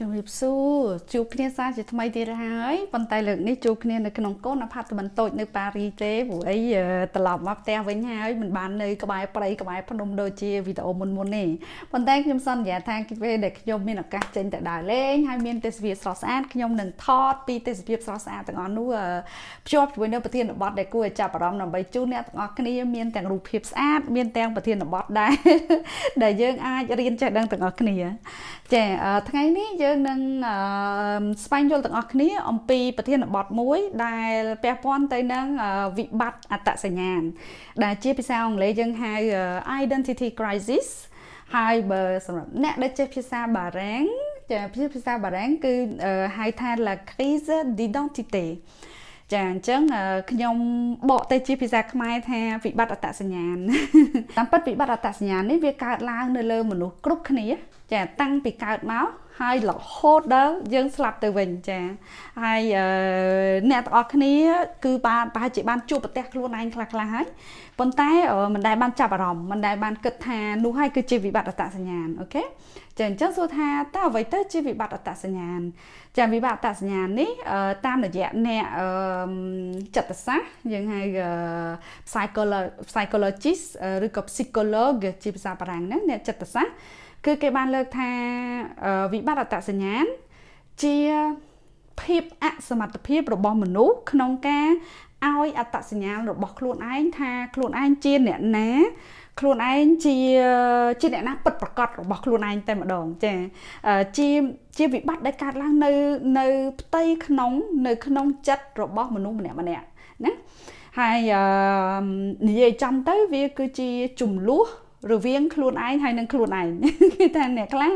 ជំរាបសួរជួបគ្នាសាជាថ្មីទៀតហើយប៉ុន្តែលើកនេះជួបគ្នានៅក្នុងកូនអាផាតមិនតូចនៅប៉ារីទេព្រោះអីត្រឡប់មកផ្ទះវិញហើយមិនបាននៅក្បែរព្រៃក្បែរភ្នំដូចជាវីដេអូមុនមុនទេប៉ុន្តែខ្ញុំសន្យាថាពេលដែលខ្ញុំមានឱកាសចេញទៅដើរលេងហើយមានទេសភាពស្រស់ស្អាតខ្ញុំនឹងថតពីទេសភាពស្រស់ស្អាតទាំងអស់នោះភ្ជាប់ជាមួយនៅប្រធានបទដែលគួរឲ្យចាប់អារម្មណ៍ដើម្បីជូនអ្នកទាំងអស់គ្នាមានទាំងរូបភាពស្អាតមានទាំងប្រធានបទដែរដែលយើងអាចរៀនចេះដឹងទាំងអស់គ្នាចាថ្ងៃនេះយើងនឹងស្វែងយល់ទាំងអស់គ្នា អំពីប្រធានបទមួយ ដែលពាក់ព័ន្ធទៅនឹងវិបត្តិអត្តសញ្ញាណដែលជាភាសាអង់គ្លេសយើងហៅ identity crisis ហើយបើសម្រាប់អ្នកដែលចេះភាសាបារាំងចាភាសាបារាំងគឺហៅថា la crise d'identité ចាអញ្ចឹងខ្ញុំបកទៅជាភាសាខ្មែរថាវិបត្តិអត្តសញ្ញាណតាមពិតវិបត្តិអត្តសញ្ញាណនេះវាកើតឡើងនៅលើមនុស្សគ្រប់គ្នា ចាតាំងពីកើតមក ហើយរហូតដល់យើងស្លាប់ទៅវិញចាហើយអ្នកទាំងអស់គ្នា គឺបានប្រហែលជាបានជួបប្រទះខ្លួនឯងខ្លះខ្លះហើយប៉ុន្តែមិនដែលបានចាប់អារម្មណ៍មិនដែលបានគិតថានោះហើយគឺជាវិបត្តិអត្តសញ្ញាណអូខេចាអញ្ចឹងសួរថាតើអ្វីទៅជាវិបត្តិអត្តសញ្ញាណចាវិបត្តិអត្តសញ្ញាណនេះតាមរយៈអ្នកចិត្តសាស្ត្រយើងហៅ psychologist ឬក៏ psychologue ជាភាសាបារាំងហ្នឹងអ្នកចិត្តសាស្ត្រ គឺគេបានលើកថាវិបត្តិអត្តសញ្ញាណជាភាពអសមត្ថភាពរបស់មនុស្សក្នុងការឲ្យអត្តសញ្ញាណរបស់ខ្លួនឯងថាខ្លួនឯងជាអ្នកណាខ្លួនឯងជាជាអ្នកណាពិតប្រកបរបស់ខ្លួនឯងតែម្ដងចាជាជាវិបត្តិដែលកើតឡើងនៅនៅផ្ទៃក្នុងនៅក្នុងចិត្តរបស់មនុស្សម្នាក់ម្នាក់ណាហើយនិយាយចំទៅវាគឺជាចំនួន រវាងខ្លួនឯងហើយនឹងខ្លួនឯងគឺថាអ្នកខ្លះ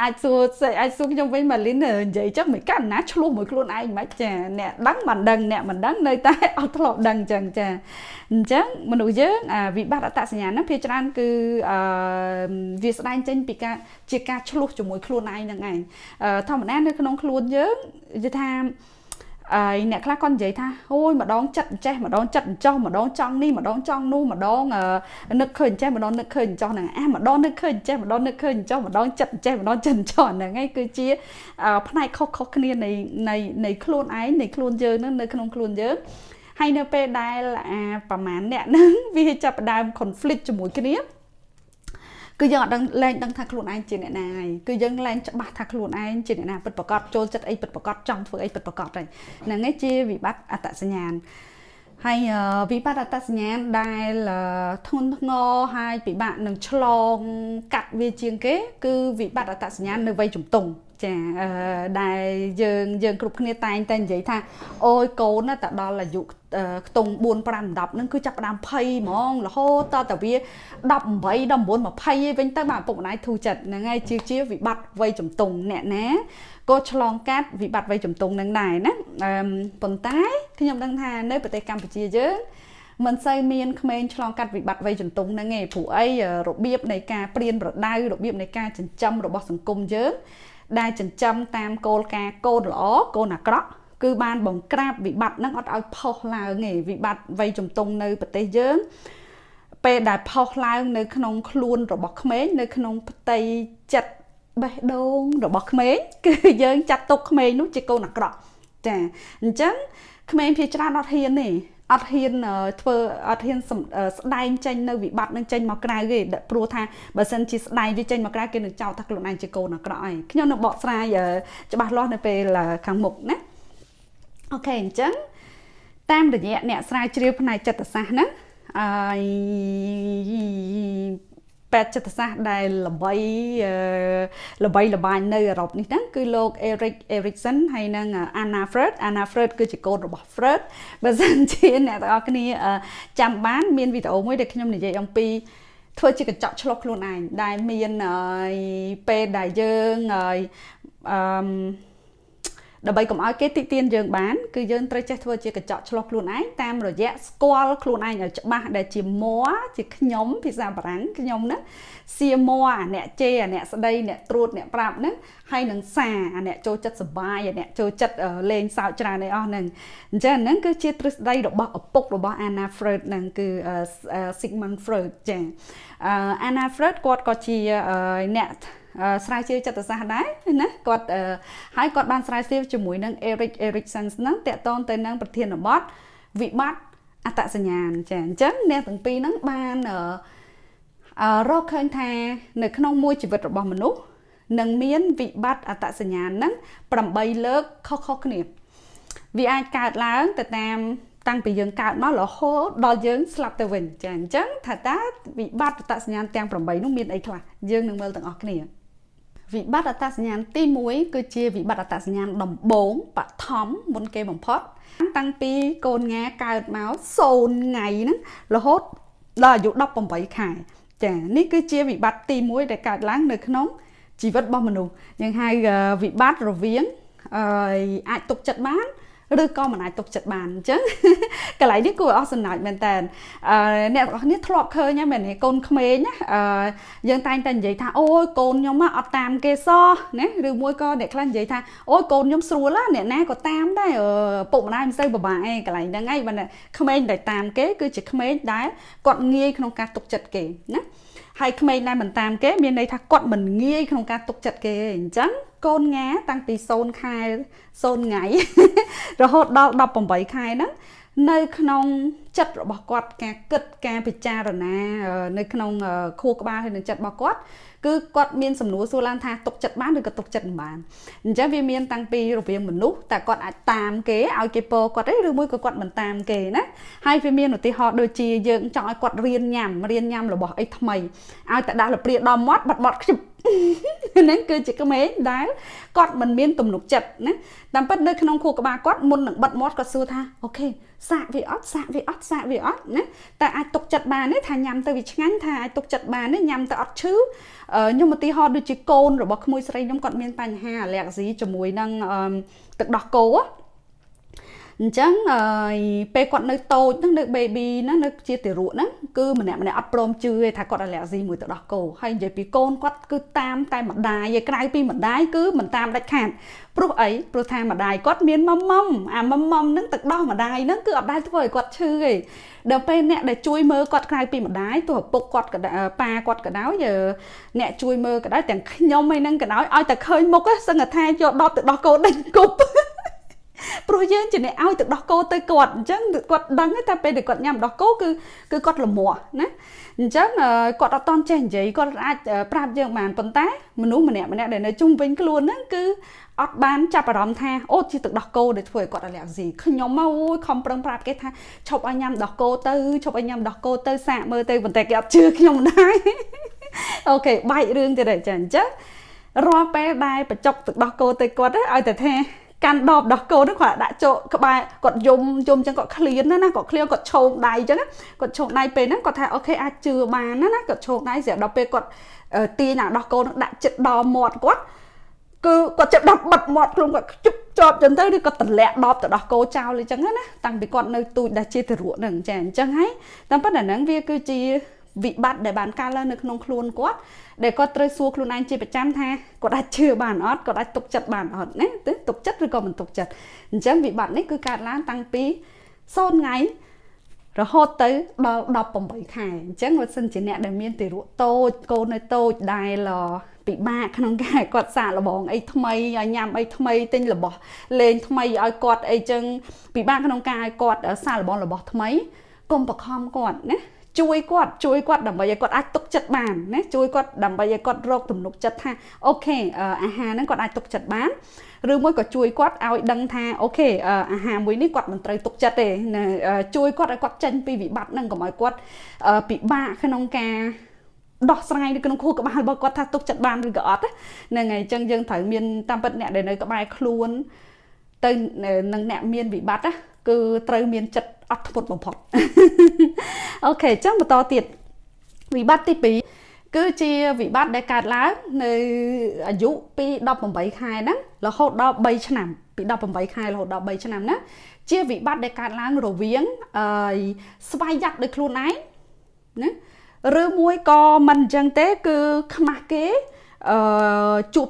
អាចសួរអាចសួរខ្ញុំវិញម៉ាលីននិយាយចឹងមិនកាន់ណាឆ្លោះមួយខ្លួនឯងមិនចាអ្នកដឹងមិនដឹងអ្នកមិនដឹងនៅតែអត់ធ្លាប់ដឹងចឹងចាអញ្ចឹងមនុស្សយើងវិបត្តិអត្តសញ្ញាណហ្នឹងភាគច្រើនគឺអឺវាស្ដែងចេញពីការជាការឆ្លោះជាមួយខ្លួនឯងហ្នឹងឯងធម្មតានៅក្នុងខ្លួនយើងនិយាយថា ហើយអ្នកខ្លះគាត់និយាយថាអូយម្ដងចិត្តអញ្ចេះម្ដងចិត្តអញ្ចោះម្ដងចង់នេះម្ដងចង់នោះម្ដងនឹកឃើញអញ្ចេះម្ដងនឹកឃើញអញ្ចោះហ្នឹងអាម្ដងនឹកឃើញអញ្ចេះម្ដងនឹកឃើញអញ្ចោះម្ដងចិត្តអញ្ចេះម្ដងចិត្តអញ្ចោះហ្នឹងឯងគឺជាផ្នែកខុសៗគ្នានៃនៃនៃខ្លួនឯងនៃខ្លួនយើងហ្នឹងនៅក្នុងខ្លួនយើងហើយនៅពេលដែលអាប្រហែលអ្នកហ្នឹងវាចាប់ផ្ដើម conflict ជាមួយគ្នា គឺយើងអត់ដឹងលែងដឹងថាខ្លួនឯងជាអ្នកណាហើយគឺយើងលែងច្បាស់ថាខ្លួនឯងជាអ្នកណាពិតប្រកបចូលចិត្តអីពិតប្រកបចង់ធ្វើអីពិតប្រកបហើយហ្នឹងឯងជាវិបត្តិអត្តសញ្ញាណហើយវិបត្តិអត្តសញ្ញាណដែលធន់ធ្ងរហើយពិបាកនឹងឆ្លងកាត់វាជាងគេ គឺវិបត្តិអត្តសញ្ញាណនៅវ័យជំទង់ ចាដែលយើងយើងគ្រប់គ្នាតែងតែនិយាយថាអូយកូនតែដល់អាយុខ្ទង់4 5 10ហ្នឹងគឺចាប់ផ្ដើមភ័យហ្មងរហូតតតែវា18 19 20វិញទៅបាទពុកម្ដាយធូរចិត្តហ្នឹងហើយជាជាវិបត្តិវ័យជំទង់អ្នកណាក៏ឆ្លងកាត់វិបត្តិវ័យជំទង់នឹងដែរណាប៉ុន្តែខ្ញុំដឹងថានៅប្រទេសកម្ពុជាយើងមិនសូវមានក្មេងឆ្លងកាត់វិបត្តិវ័យជំទង់ហ្នឹងទេព្រោះអីរបៀបនៃការព្រៀនប្រដៅរបៀបនៃការចិញ្ចឹមរបស់សង្គមយើង ដែលចិញ្ចឹមតាមគោលការណ៍កូនល្អកូនអាក្រក់គឺបានបង្ក្រាបវិបត្តិហ្នឹងអត់ឲ្យផុសឡើងទេវិបត្តិវ័យជំទង់នៅប្រទេសយើងពេលដែលផុសឡើងនៅក្នុងខ្លួនរបស់ក្មេងនៅក្នុងផ្ទៃចិត្តបេះដូងរបស់ក្មេងគឺយើងចាត់ទុកក្មេងនោះជាកូនអាក្រក់ចាអញ្ចឹងក្មេងភាច្រើនអត់ហ៊ានទេ អត់ហ៊ានធ្វើអត់ហ៊ានស្ដែងចេញនៅវិបត្តិនឹងចេញមកក្រៅទេព្រោះថាបើសិនជាស្ដែងវាចេញមកក្រៅគេនឹងចោទថាខ្លួនឯងជាកូនអាក្រក់ហើយខ្ញុំនឹងបកស្រាយច្បាស់លាស់នៅពេលខាងមុខណាអូខេអញ្ចឹងតាមរយៈអ្នកស្រាវជ្រាវផ្នែកចិត្តសាស្ត្រហ្នឹងអឺ ពេទ្យចិត្តសាស្ត្រដែលល្បីល្បីល្បាញនៅអឺរ៉ុបនេះហ្នឹងគឺលោក Eric Erikson ហើយនិង Anna Freud Anna Freud គឺជាកូនរបស់ Freud បើសិនជាអ្នកទាំងអស់គ្នាចាំបានមានវីដេអូមួយដែលខ្ញុំនិយាយអំពីធ្វើជាកញ្ចក់ឆ្លុះខ្លួនឯងដែលមានពេលដែលយើងអឺ ដើម្បីកុំឲ្យគេតិទៀនយើងបានគឺយើងត្រូវចេះធ្វើជាកញ្ចក់ឆ្លោះខ្លួនឯងតាមរយៈស្គាល់ខ្លួនឯងឲ្យច្បាស់ដែលជាមួជាខ្ញុំភាសាបារាំងខ្ញុំហ្នឹងសៀមួអាអ្នកជេអាអ្នកស្ដីអ្នកត្រួតអ្នកប្រាប់ហ្នឹងហើយនឹងសាអាអ្នកចូលចិត្តសបាយអាអ្នកចូលចិត្តលេងសើចច្រើនឯអស់ហ្នឹងអញ្ចឹងហ្នឹងគឺជាទ្រឹស្ដីរបស់ឪពុករបស់ Anna Freud ហ្នឹងគឺ Sigmund Freud ចា Anna Freud គាត់ក៏ជាអ្នក ស្រាវជ្រាវចិត្តសាស្ត្រដែរណាគាត់ហើយគាត់បានស្រាវជ្រាវជាមួយនឹង Eric Erikson ហ្នឹងតកតងទៅនឹងប្រធានបទវិបត្តិអត្តសញ្ញាណចាអញ្ចឹងអ្នកទាំងពីរហ្នឹងបានរកឃើញថានៅក្នុងមួយជីវិតរបស់មនុស្សនឹងមានវិបត្តិអត្តសញ្ញាណហ្នឹង8លើកខុសៗគ្នាវាអាចកើតឡើងទៅតាមតាំងពីយើងកើតមករហូតដល់យើងស្លាប់ទៅវិញចាអញ្ចឹងថាតើវិបត្តិអត្តសញ្ញាណទាំង8នោះមានអីខ្លះយើងនឹងមើលទាំងអស់គ្នា វិបត្តិអត្តសញ្ញាណទី1គឺជាវិបត្តិអត្តសញ្ញាណដំបូងបឋមមុនគេបំផុតតាំងពីកូនងាកើតមក0ថ្ងៃហ្នឹងរហូតដល់អាយុ18ខែចានេះគឺជាវិបត្តិទី1ដែលកើតឡើងនៅក្នុងជីវិតរបស់មនុស្សយើងហៅវិបត្តិរវាងអាចទុកចិត្តបាន ឬក៏មិនអាចទុកចិត្តបានអញ្ចឹងកន្លែងនេះគួរអស់សំណើចមែនតើអ្នកទាំងអស់គ្នាធ្លាប់ឃើញហ្នឹងមែនទេកូនក្មេងណាយើងតែងតែនិយាយថាអូយកូនខ្ញុំអត់តាមគេសោះណាឬមួយក៏អ្នកខ្លះនិយាយថាអូយកូនខ្ញុំស្រួលអ្នកណាក៏តាមដែរពុកម្ដាយមិនសូវពិបាកឯងកន្លែងហ្នឹងឯងបើក្មេងដែលតាមគេគឺជាក្មេងដែលគាត់ងាយក្នុងការទុកចិត្តគេណា ហើយក្មេងដែលមិនតាមគេមានន័យថាគាត់មិនងាយក្នុងការទុកចិត្តគេអញ្ចឹងកូនងាតាំងពី0ខែ0ថ្ងៃរហូតដល់18ខែហ្នឹងនៅក្នុងចិត្តរបស់គាត់ការគិតការពិចារណា នៅក្នុងខួរក្បាលហើយនឹងចិត្តរបស់គាត់ គឺគាត់មានសំណួរសួរឡើងថាទុកចិត្តបានឬក៏ទុកចិត្តមិនបានអញ្ចឹងវាមានតាំងពីរវាងមនុស្សតែគាត់អាចតាមគេឲ្យគេពោគាត់ទេឬមួយក៏គាត់មិនតាមគេណាហើយវាមានឧទាហរណ៍ដូចជាយើងចង់ឲ្យគាត់រៀនញ៉ាំរៀនញ៉ាំរបស់អីថ្មីឲ្យតែដាក់លព្រាដល់មាត់បាត់បាត់ខ្ជិប ហ្នឹងគឺជាក្មេងដែលគាត់មិនមានទំនុកចិត្តណាតាមពិតនៅក្នុងខួរក្បាលគាត់មុននឹងបិទមាត់គាត់សួរថាអូខេសាកវាអត់សាកវាអត់សាកវាអត់ណាតែអាចទុកចិត្តបានទេថាញ៉ាំទៅវាឆ្ងាញ់ថាអាចទុកចិត្តបានទេញ៉ាំទៅអត់ឈឺខ្ញុំឧទាហរណ៍ដូចជាកូនរបស់ក្មួយស្រីខ្ញុំគាត់មានបញ្ហាអាឡែកស៊ីជាមួយនឹងទឹកដោះគោ អញ្ចឹងពេលគាត់នៅតូចហ្នឹងនៅ baby ហ្នឹងនៅជាទារកហ្នឹងគឺម្នាក់ម្នាក់អត់ព្រមជឿទេថាគាត់អាឡែស៊ីមួយទៅដោះគោហើយនិយាយពីកូនគាត់គឺតាមតែម្ដាយឯក្រៅពីម្ដាយគឺមិនតាមដាច់ខាតព្រោះអីព្រោះថាម្ដាយគាត់មានម៉មម៉មអាម៉មម៉មហ្នឹងទឹកដោះម្ដាយហ្នឹងគឺអត់ដែលធ្វើឲ្យគាត់ឈឺទេដល់ពេលអ្នកដែលជួយមើលគាត់ក្រៅពីម្ដាយទោះឪពុកគាត់ក៏ប៉ាគាត់ក៏ដោយអ្នកជួយមើលក៏ដោយទាំងខ្ញុំឯហ្នឹងក៏ដោយឲ្យតែឃើញមុខសឹងថាយកដបទៅដោះគោដេញគប់ ព្រោះយើងជាអ្នកឲ្យទឹកដោះគោទៅគាត់អញ្ចឹងគាត់ដឹងតែពេលដែលគាត់ញ៉ាំដោះគោគឺគឺគាត់លមាស់ណាអញ្ចឹងគាត់អត់តន់ចេះនិយាយគាត់អាចប្រាប់យើងបានប៉ុន្តែមនុស្សម្នាក់ម្នាក់ដែលនៅជុំវិញខ្លួនហ្នឹងគឺអត់បានចាប់អារម្មណ៍ថាអូជាទឹកដោះគោដែលធ្វើឲ្យគាត់អាឡែស៊ីខ្ញុំមកអូយខំប្រឹងប្រាប់គេថាឈប់ឲ្យញ៉ាំដោះគោទៅឈប់ឲ្យញ៉ាំដោះគោទៅសាកមើលទៅប៉ុន្តែគេអត់ជឿខ្ញុំដែរអូខេបែករឿងទៀតហើយចាអញ្ចឹងរាល់ពេលដែលបញ្ចុកទឹកដោះគោទៅគាត់ឲ្យតែថា កាន់ដបដោះគោនោះគាត់ដាក់ចូលក្បែរគាត់យំយំចឹងគាត់ឃ្លានណាណាគាត់ឃ្លានគាត់ឈោងដៃចឹងគាត់ឈោងដៃពេលហ្នឹងគាត់ថាអូខេអាចជឿបានណាណាគាត់ឈោងដៃស្រាប់ដល់ពេលគាត់ទាញអាដោះគោនោះដាក់ចិត្តដល់មាត់គាត់គឺគាត់ចាប់ដល់បិទមាត់ខ្លួនគាត់ជប់ជាប់ចឹងទៅឬក៏តម្លាក់ដបទៅដោះគោចោលអញ្ចឹងណាតាំងពីគាត់នៅទូចដែលជាទារកហ្នឹងចាអញ្ចឹងហើយតាមប៉ុន្តែហ្នឹងវាគឺជាវិបត្តិដែលបានកើតឡើងនៅក្នុងខ្លួនគាត់ ដែលគាត់ត្រូវសួរខ្លួនឯងជាប្រចាំថាគាត់អាចជឿបានអត់គាត់អាចទុកចិត្តបានអត់ណាទៅទុកចិត្តឬក៏មិនទុកចិត្តអញ្ចឹងវិបត្តិនេះគឺកើតឡើងតាំងពី0ថ្ងៃរហូតទៅដល់18ខែអញ្ចឹងបើសិនជាអ្នកដែលមានទារកតូចកូននៅតូចដែលពិបាកក្នុងការគាត់សាកល្បងអីថ្មីឲ្យញ៉ាំអីថ្មីទិញរបស់លេងថ្មីឲ្យគាត់អីចឹងពិបាកក្នុងការឲ្យគាត់សាកល្បងរបស់ថ្មីកុំបខំគាត់ណា ជួយគាត់ជួយគាត់ដើម្បីឲ្យគាត់អាចទុកចិត្តបានណាជួយគាត់ដើម្បីឲ្យគាត់រកទំនុកចិត្តថាអូខេអាហារហ្នឹងគាត់អាចទុកចិត្តបានឬមួយក៏ជួយគាត់ឲ្យដឹងថាអូខេអាហារមួយនេះគាត់មិនត្រូវទុកចិត្តទេជួយគាត់ឲ្យគាត់ចេញពីវិបត្តិហ្នឹងកុំឲ្យគាត់ពិបាកក្នុងការដោះស្រាយនៅក្នុងខួរក្បាលរបស់គាត់ថាទុកចិត្តបានឬក៏អត់ហ្នឹងហើយអញ្ចឹងយើងត្រូវមានតាមពិតអ្នកដែលនៅក្បែរខ្លួនទៅនឹងអ្នកមានវិបត្តិណា គឺត្រូវមានចិត្តអត់ធ្មត់បំផុតអូខេអញ្ចឹងបន្តទៀតវិបត្តិទី2គឺជាវិបត្តិដែលកើតឡើងនៅអាយុពី18ខែហ្នឹងរហូតដល់3ឆ្នាំពី18ខែរហូតដល់3ឆ្នាំណាជាវិបត្តិដែលកើតឡើងរវាងអឺស្វ័យយ័តដោយខ្លួនឯងណាឬមួយក៏មិនអញ្ចឹងទេគឺខ្មាស់គេអឺជួប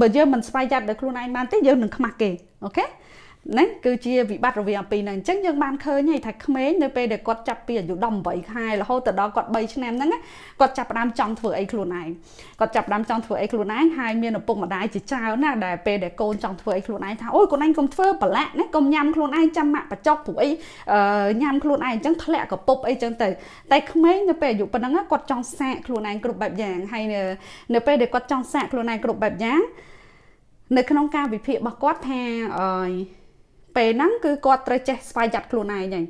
បើយើងមិនស្វ័យយ័តដោយខ្លួនឯងបានទេយើងនឹងខ្មាស់គេអូខេ ណាគឺជាវិបត្តិរវាងអំពីហ្នឹងអញ្ចឹងយើងបានឃើញហើយថាក្មេងនៅពេលដែលគាត់ចាប់ពីអាយុ18ខែរហូតដល់គាត់3ឆ្នាំហ្នឹងគាត់ចាប់ផ្ដើមចង់ធ្វើអីខ្លួនឯងគាត់ចាប់ផ្ដើមចង់ធ្វើអីខ្លួនឯងហើយមានឪពុកម្ដាយជាច្រើនណាដែលពេលដែលកូនចង់ធ្វើអីខ្លួនឯងថាអូយកូនឯងកុំធ្វើប្រឡាក់ណាកុំញ៉ាំខ្លួនឯងចាំម៉ាក់បច្ចុកព្រោះអីញ៉ាំខ្លួនឯងអញ្ចឹងធ្លាក់កពុបអីចឹងទៅតែក្មេងនៅពេលអាយុប៉ុណ្ណឹងគាត់ចង់សាកខ្លួនឯងគ្រប់បែបយ៉ាងហើយនៅពេលដែលគាត់ចង់សាកខ្លួនឯងគ្រប់បែបយ៉ាងនៅក្នុងការវិភាគរបស់គាត់ថាអឺ ពេលហ្នឹងគឺគាត់ត្រូវចេះស្វែងចាត់ខ្លួនឯងហ្នឹង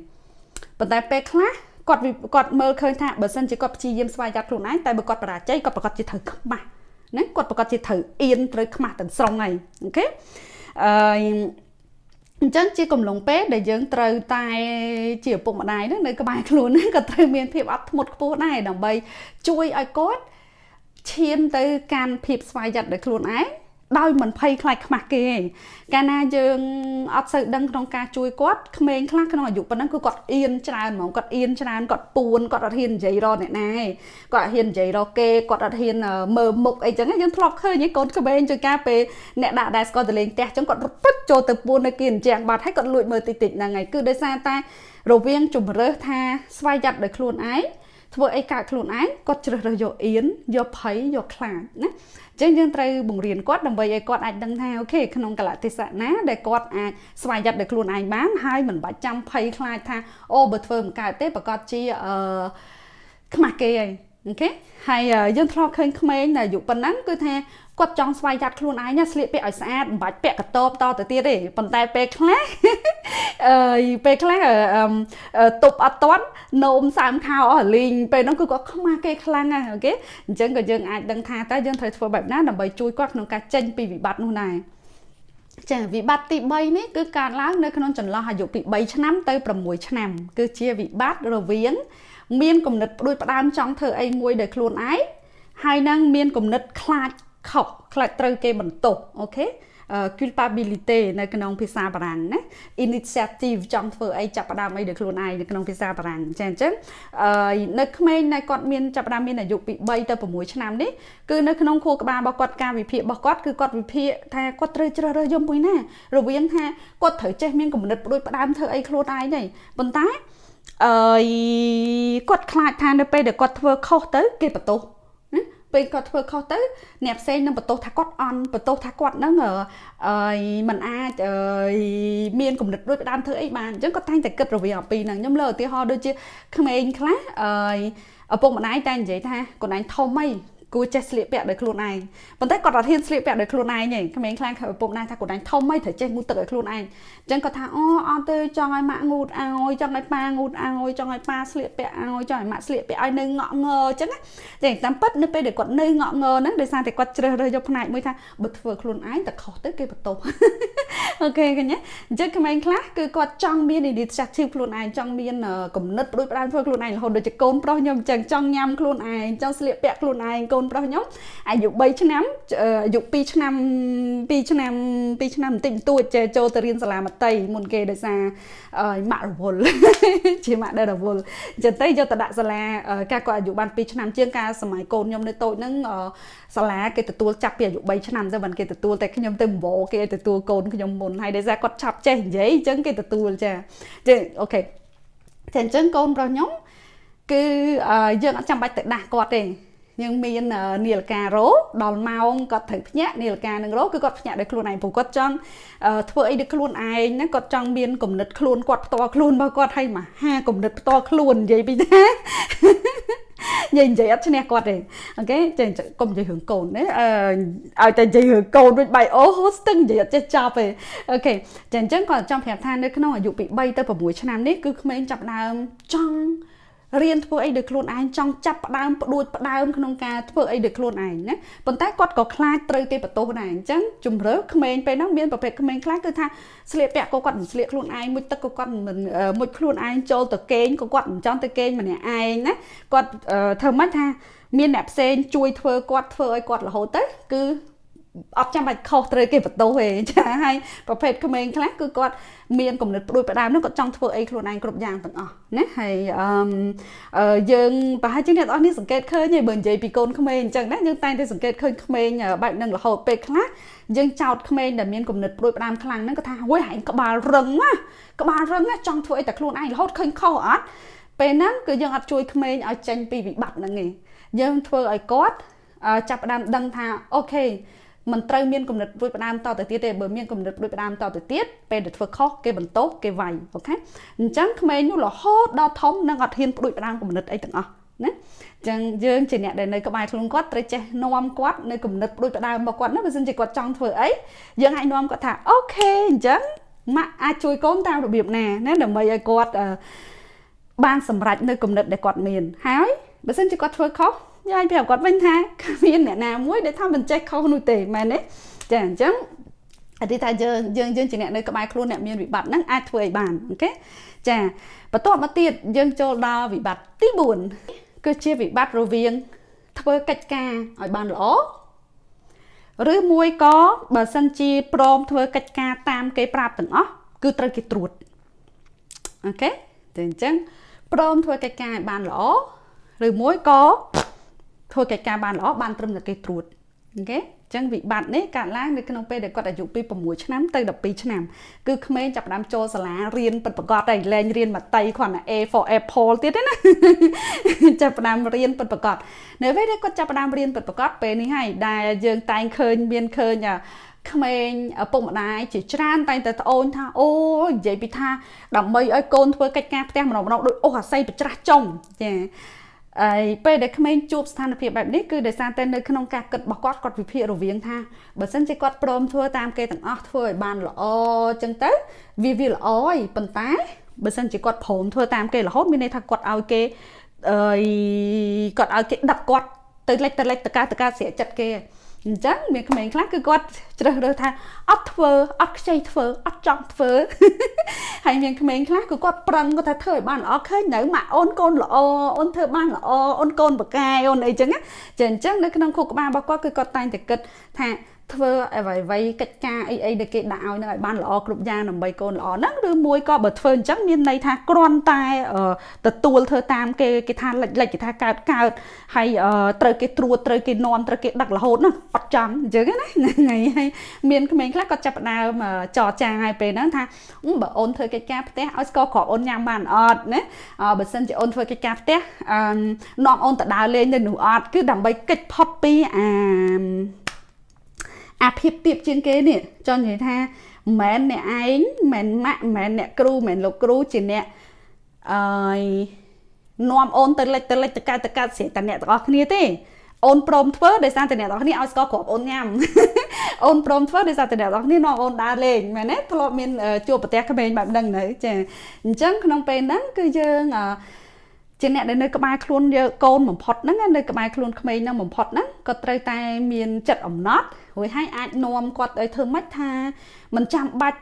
ប៉ុន្តែពេលខ្លះគាត់គាត់មើលឃើញថាបើសិនជាគាត់ព្យាយាមស្វែងចាត់ខ្លួនឯងតែបើគាត់បរាជ័យគាត់ប្រកាសជាត្រូវខ្មាស់ណាគាត់ប្រកាសជាត្រូវអៀនត្រូវខ្មាស់ទាំងស្រុងហើយអូខេអឺអញ្ចឹងជាកំឡុងពេលដែលយើងត្រូវតែជាឪពុកម្ដាយហ្នឹងនៅក្បែរខ្លួនហ្នឹងក៏ត្រូវមានភាពអត់ធ្មត់ខ្ពស់ដែរដើម្បីជួយឲ្យគាត់ឈានទៅកាន់ភាពស្វ័យយ័តដោយខ្លួនឯង ដោយមិនភ័យខ្លាចខ្មាស់គេឯងកាលណាយើងអត់សូវដឹងក្នុងការជួយគាត់ក្មេងខ្លះក្នុងអាយុប៉ុណ្ណឹងគឺគាត់អៀនច្រើនហ្មងគាត់អៀនច្រើនគាត់ពួនគាត់អត់ហ៊ាននិយាយរកអ្នកណាឯងគាត់អត់ហ៊ាននិយាយរកគេគាត់អត់ហ៊ានមើលមុខអីចឹងយើងធ្លាប់ឃើញឯងកូនក្មេងជួយការពេលអ្នកដាក់ដែរស្គាល់ទៅលេងផ្ទះចឹងគាត់រត់ពឹកចូលទៅពួននៅគេអញ្ចឹងបាត់ហើយគាត់លួចមើលតិចតិចហ្នឹងឯងគឺដោយសារតែរវាងជំរើសថាស្វ័យយ័តដោយខ្លួនឯង ធ្វើអីកើតខ្លួនឯងគាត់ជ្រើសរើសយកអៀនយកភ័យយកខ្លាចណាចឹងយើងត្រូវបង្រៀនគាត់ដើម្បីឲ្យគាត់អាចដឹងថាអូខេក្នុងកលៈទេសៈណាដែលគាត់អាចស្វែងយ័តដោយខ្លួនឯងបានហើយមិនបាច់ចាំភ័យខ្លាចថាអូបើធ្វើមិនកើតទេប្រកាសជាអឺខ្មាស់គេហើយអូខេហើយយើងធ្លាប់ឃើញក្មេងដែលអាយុប៉ុណ្ណឹងគឺថា គាត់ចង់ស្វែងយ័តខ្លួនឯងណាស្លៀកពាក់ឲ្យស្អាតមិនបាច់ពាក់កតបតទៅទៀតទេប៉ុន្តែពេលខ្លះអឺពេលខ្លះទប់អត់ទាន់នោមសើមខោអស់លីងពេលហ្នឹងគឺគាត់ខ្មាស់គេខ្លាំងណាស់អូខេអញ្ចឹងក៏យើងអាចដឹងថាតើយើងត្រូវធ្វើបែបណាដើម្បីជួយគាត់ក្នុងការចេញពីវិបត្តិនោះដែរចាវិបត្តិទី3នេះគឺកើតឡើងនៅក្នុងចន្លោះអាយុពី3ឆ្នាំទៅ6ឆ្នាំ គឺជាវិបត្តិរវាង មានគំនិតផ្ដួចផ្ដើមចង់ធ្វើអីមួយដោយខ្លួនឯងហើយនឹងមានគំនិតខ្លាច ខុសខ្លាចត្រូវគេបន្ទោសអូខេ culpability នៅក្នុងភាសាបារាំងណា initiative ចង់ធ្វើអីចាប់ផ្ដើមអីដោយខ្លួនឯងនៅក្នុងភាសាបារាំងចាអញ្ចឹងនៅក្មេងដែលគាត់មានចាប់ផ្ដើមមានអាយុពី3ទៅ6ឆ្នាំនេះគឺនៅក្នុងខួរក្បាលរបស់គាត់ការវិភាគរបស់គាត់គឺគាត់វិភាគថាគាត់ត្រូវជ្រើសរើសយកមួយណារវាងថាគាត់ត្រូវចេះមានគំនិតផ្ដួចផ្ដើមធ្វើអីខ្លួនឯងទេប៉ុន្តែអឺគាត់ខ្លាចថានៅពេលដែលគាត់ធ្វើខុសទៅគេបន្ទោស ពេលគាត់ធ្វើខុសទៅអ្នកផ្សេងនឹងបន្ទោសថាគាត់អន់បន្ទោសថាគាត់នឹងអឺมันអាចមានគំនិតដូចផ្ដើមធ្វើអីបានអញ្ចឹងគាត់តែងតែគិតរវាងអំពីហ្នឹងខ្ញុំលើឧទាហរណ៍ដូចជាក្មេងខ្លះអឺឪពុកម្ដាយតែនិយាយថាកូនឯងធំអី គួរចេះស្លៀកពាក់ដោយខ្លួនឯងប៉ុន្តែគាត់អត់ហ៊ានស្លៀកពាក់ដោយខ្លួនឯងទេក្មេងខ្លាំងខៅឪពុកម្ដាយថាខ្លួនឯងធំហីត្រូវចេះងូតទឹកឲ្យខ្លួនឯងអញ្ចឹងគាត់ថាអូអត់ទេចង់ឲ្យម៉ាក់ងូតឲ្យចង់ឲ្យប៉ាងូតឲ្យចង់ឲ្យប៉ាស្លៀកពាក់ឲ្យចង់ឲ្យម៉ាក់ស្លៀកពាក់ឲ្យនៅងក់ងើអញ្ចឹងណាតែតាមពិតនៅពេលដែលគាត់នៅងក់ងើហ្នឹងដោយសារតែគាត់ជ្រើសរើសយកផ្នែកមួយថាបើធ្វើខ្លួនឯងតែខុសទៅគេបន្ទោសអូខេកញ្ញាអញ្ចឹងក្មេងខ្លះគឺគាត់ចង់មាន initiative ខ្លួនឯងចង់មានគំនិតប្រួយផ្ដើមធ្វើខ្លួនឯងរហូតដូចជាកូនប្រុសខ្ញុំអញ្ចឹងចង់ញ៉ាំខ្លួនឯងចង់ស្លៀកពាក់ខ្លួនឯងកូនប្រុសខ្ញុំអាយុ3ឆ្នាំអាយុ2ឆ្នាំ2ឆ្នាំ2ឆ្នាំបន្តិចបន្តួចចូលទៅរៀនសាលាមត្តេយ្យមុនគេដោយសារម៉ាក់រវល់ជាម៉ាក់ដែលរវល់អញ្ចឹងទៅយកទៅដាក់សាលាការគាត់អាយុបាន2ឆ្នាំជាងការសម័យកូនខ្ញុំនៅតូចហ្នឹងសាលាគេទទួលចាប់ពីអាយុ3ឆ្នាំទៅមិនគេទទួលតែខ្ញុំទៅវោគេទទួលកូនខ្ញុំមុនហើយដោយសារគាត់ឆាប់ចេះនិយាយអញ្ចឹងគេទទួលចាចាអូខេតែអញ្ចឹងកូនប្រុសខ្ញុំគឺយើងអត់ចាំបាច់ទៅដាស់គាត់ទេ យើងមាននាឡិការោដល់ម៉ោងគាត់ត្រូវភ្ញាក់នាឡិកានឹងរោគឺគាត់ភ្ញាក់ដោយខ្លួនឯងព្រោះគាត់ចង់ធ្វើអីដោយខ្លួនឯងណាគាត់ចង់មានគំនិតខ្លួនគាត់ផ្ទាល់ខ្លួនរបស់គាត់ឲ្យមហាគំនិតផ្ទាល់ខ្លួននិយាយពីណានិយាយនិយាយអត់ឈ្នះគាត់ទេអូខេចេះកុំនិយាយរឿងកូនណាអឺឲ្យតែនិយាយរឿងកូនដូចបៃអូហូស្ទឹងនិយាយអត់ចេះចប់ទេអូខេចាអញ្ចឹងគាត់ចង់ប្រាប់ថានៅក្នុងអាយុពី3ទៅ6ឆ្នាំនេះគឺក្មេងចាប់ដើមចង់ រៀនធ្វើអីដោយខ្លួនឯងចង់ចាប់ផ្ដើមផ្ដួចផ្ដើមក្នុងការធ្វើអីដោយខ្លួនឯងណាប៉ុន្តែគាត់ក៏ខ្លាចត្រូវគេបន្ទោសដែរអញ្ចឹងជំរឿក្មេងពេលហ្នឹងមានប្រភេទក្មេងខ្លះគឺថាស្លៀកពាក់ក៏គាត់មិនស្លៀកខ្លួនឯងមុជទឹកក៏គាត់មិនមុជខ្លួនឯងចូលទៅគេងក៏គាត់មិនចង់ទៅគេងម្នាក់ឯងណាគាត់ធ្វើម៉េចថាមានអ្នកផ្សេងជួយធ្វើគាត់ធ្វើឲ្យគាត់រហូតទៅគឺ អត់ចាំបាច់ខុសត្រូវគេបន្ទោសទេចាហើយប្រភេទក្មេងខ្លះគឺគាត់មានគំនិតព្រួយផ្ដើមនោះគាត់ចង់ធ្វើអីខ្លួនឯងគ្រប់យ៉ាងទាំងអស់ណាហើយអឺយើងប្រហែលជាអ្នកនរនេះសង្កេតឃើញហើយបើនិយាយពីកូនក្មេងអញ្ចឹងណាយើងតែងតែសង្កេតឃើញក្មេងបែបហ្នឹងរហូតពេលខ្លះយើងចោតក្មេងដែលមានគំនិតព្រួយផ្ដើមខ្លាំងហ្នឹងគាត់ថាហួយហែងក្បាលរឹងណាក្បាលរឹងណាចង់ធ្វើអីតែខ្លួនឯងរហូតឃើញខុសអត់ពេលហ្នឹងគឺយើងអត់ជួយក្មេងឲ្យចេញពីវិបត្តិហ្នឹងទេយើងធ្វើឲ្យគាត់ចាប់ផ្ដើមដឹងថាអូខេ មិនត្រូវមានគំនិតព្រួយផ្ដើមតទៅទៀតទេបើមានគំនិតព្រួយផ្ដើមតទៅទៀតពេលដែលធ្វើខុសគេបន្ទោសគេវាយអូខេអញ្ចឹងក្មេងនោះរហូតដល់ធំនឹងអត់ហ៊ានព្រួយផ្ដើមគំនិតអីទាំងអស់ណាចឹងយើងជាអ្នកដែលនៅក្បែរខ្លួនគាត់ត្រូវចេះនាំគាត់នៅគំនិតព្រួយផ្ដើមរបស់គាត់ណាបើមិនជាគាត់ចង់ធ្វើអីយើងអាចនាំគាត់ថាអូខេអញ្ចឹងម៉ាក់អាចជួយកូនតាមរបៀបណាណាដើម្បីឲ្យគាត់បានសម្រេចនៅគំនិតដែលគាត់មានហើយបើមិនជាគាត់ធ្វើខុស យាយប្រាប់គាត់វិញថាគ្មានអ្នកណាមួយដែលថាមិនចេះខុសនោះទេមែនទេចាអញ្ចឹងអតិថាយើងយើងយើងជាអ្នកនៅក្បែរខ្លួនអ្នកមានវិបត្តិហ្នឹងអាចធ្វើឲ្យបានអូខេចាបន្ទាប់មកទៀតយើងចូលដល់វិបត្តិទី4គឺជាវិបត្តិរវាង ធ្វើកិច្ចការឲ្យបានល្អឬមួយក៏បើសិនជាព្រមធ្វើកិច្ចការតាមគេប្រាប់ទាំងអស់គឺត្រូវគេត្រួតអូខេតែអញ្ចឹងព្រមធ្វើកិច្ចការឲ្យបានល្អឬមួយក៏ ធ្វើកិច្ចការបានល្អបានត្រឹមតែគេត្រួតអូខេចឹងវិបត្តិនេះកើតឡើងនៅក្នុងពេលដែលគាត់អាយុពី6ឆ្នាំទៅ12ឆ្នាំគឺក្មេងចាប់ផ្ដើមចូលសាលារៀនពិតប្រាកដហើយលែងរៀនមត្តេយគ្រាន់តែ A for apple ទៀតទេណាចាប់ផ្ដើមរៀនពិតប្រាកដនៅពេលដែលគាត់ចាប់ផ្ដើមរៀនពិតប្រាកដពេលនេះហើយដែលយើងតែងឃើញមានឃើញក្មេងឪពុកម្ដាយជាច្រើនតែងតែត្អូញថាអូនិយាយពីថាដើម្បីឲ្យកូនធ្វើកិច្ចការផ្ទះម្ដងម្ដងដូចអូសអាស័យប្រច្រាស់ចុងចា ហើយពេលដែលក្មេងជួបស្ថានភាពបែបនេះគឺដោយសារតែនៅក្នុងការគិតរបស់គាត់គាត់វិភាគរវាងថាបើសិនជាគាត់ព្រមធ្វើតាមគេទាំងអស់ធ្វើឲ្យបានល្អចឹងទៅវាវាល្អហើយប៉ុន្តែបើសិនជាគាត់ព្រមធ្វើតាមគេរហូតមានន័យថាគាត់ឲ្យគេអឺគាត់ឲ្យគេដឹកគាត់ទៅលិចទៅលិចតកាតកាស្រាកចិត្តគេ អញ្ចឹងមានក្មេងខ្លះគឺគាត់ជ្រើសរើសថាអត់ធ្វើអត់ខ្ចីធ្វើអត់ចង់ធ្វើហើយមានក្មេងខ្លះគឺគាត់ប្រឹងគាត់ថាធ្វើឲ្យបានល្អឃើញនៅម៉ាក់អូនកូនល្អអូនធ្វើបានល្អអូនកូនបកាយអូនអីចឹងចាអញ្ចឹងនៅក្នុងខួរក្បាលរបស់គាត់គឺគាត់តែងតែគិតថា ធ្វើអ្វីអ្វីកិច្ចការអីអីដែលគេដាក់ឲ្យនឹងឲ្យបានល្អគ្រប់យ៉ាងដើម្បីកូនល្អហ្នឹងឬមួយក៏បើធ្វើអញ្ចឹងមានន័យថាគ្រាន់តែទទួលធ្វើតាមគេគេថាលិចលិចគេថាកើតកើតហើយត្រូវគេត្រួតត្រូវគេនាំត្រូវគេដឹករហូតហ្នឹងអត់ចាំអញ្ចឹងណាថ្ងៃហើយមានក្មេងខ្លះក៏ចាប់ផ្ដើមចរចាឲ្យពេលហ្នឹងថាបើអូនធ្វើកិច្ចការផ្ទះឲ្យស្ករគ្រាប់អូនញ៉ាំបានអត់ណាបើសិនជាអូនធ្វើកិច្ចការផ្ទះនាំអូនទៅដើរលេងនៅនោះអត់គឺដើម្បីកិច្ចផុតពីអា អាភាពទៀបជាងគេនេះចង់និយាយថាមិនមែនអ្នកឯងមិនម៉ាក់មិនមែនអ្នកគ្រូមិនមែនលោកគ្រូជាអ្នកអឺនាំអូនទៅលិចទៅលិចទៅកើតទៅកើតស្រីតែអ្នកទាំងអស់គ្នាទេអូនព្រមធ្វើដោយសារតែអ្នកទាំងអស់គ្នាឲ្យស្គាល់គ្រាប់អូនញ៉ាំអូនព្រមធ្វើដោយសារតែអ្នកទាំងអស់គ្នានាំអូនដើរលេងមែនទេធ្លាប់មានជួបប្រទេសក្មេងបែបហ្នឹងនៅចាអញ្ចឹងក្នុងពេលហ្នឹងគឺយើងអឺ ជាអ្នកដែលនៅក្បែរខ្លួនយកកូនបំផុតហ្នឹងនៅក្បែរខ្លួនក្មេងហ្នឹងបំផុតហ្នឹងក៏ត្រូវតែមានចិត្តអំណត់រួចហើយអាចនាំគាត់ឲ្យធ្វើម៉េចថាមិនចាំបាច់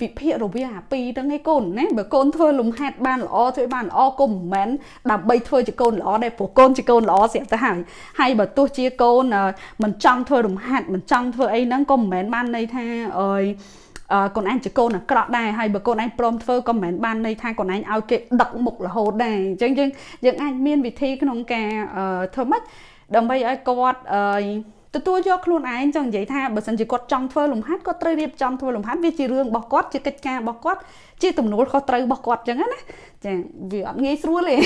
វិភាគរវាងអាពីរហ្នឹងឯងកូនណាបើកូនធ្វើលំហាត់បានល្អធ្វើបានល្អគុំមិនមែនដើម្បីធ្វើជាកូនល្អដែរព្រោះកូនជាកូនល្អស្រាប់ទៅហើយហើយបើទោះជាកូនមិនចង់ធ្វើលំហាត់មិនចង់ធ្វើអីហ្នឹងក៏មិនមែនបានន័យថាអើយ កូនឯងជាកូនអាក្រក់ដែរហើយបើកូនឯងព្រមធ្វើក៏មិនមែនបានន័យថាកូនឯងឲ្យគេដឹកមុខរហូតដែរអញ្ចឹងយើងយើងអាចមានវិធីក្នុងការធ្វើម៉េចដើម្បីឲ្យគាត់អឺ ទទួលយកខ្លួនឯងចង់និយាយថាបើសិនជាគាត់ចង់ធ្វើលំហាត់គាត់ត្រូវរៀបចំធ្វើលំហាត់វាជារឿងរបស់គាត់ជាកិច្ចការរបស់គាត់ជាទំនួលខុសត្រូវរបស់គាត់អញ្ចឹងណាចាវាអត់ងាយស្រួលទេ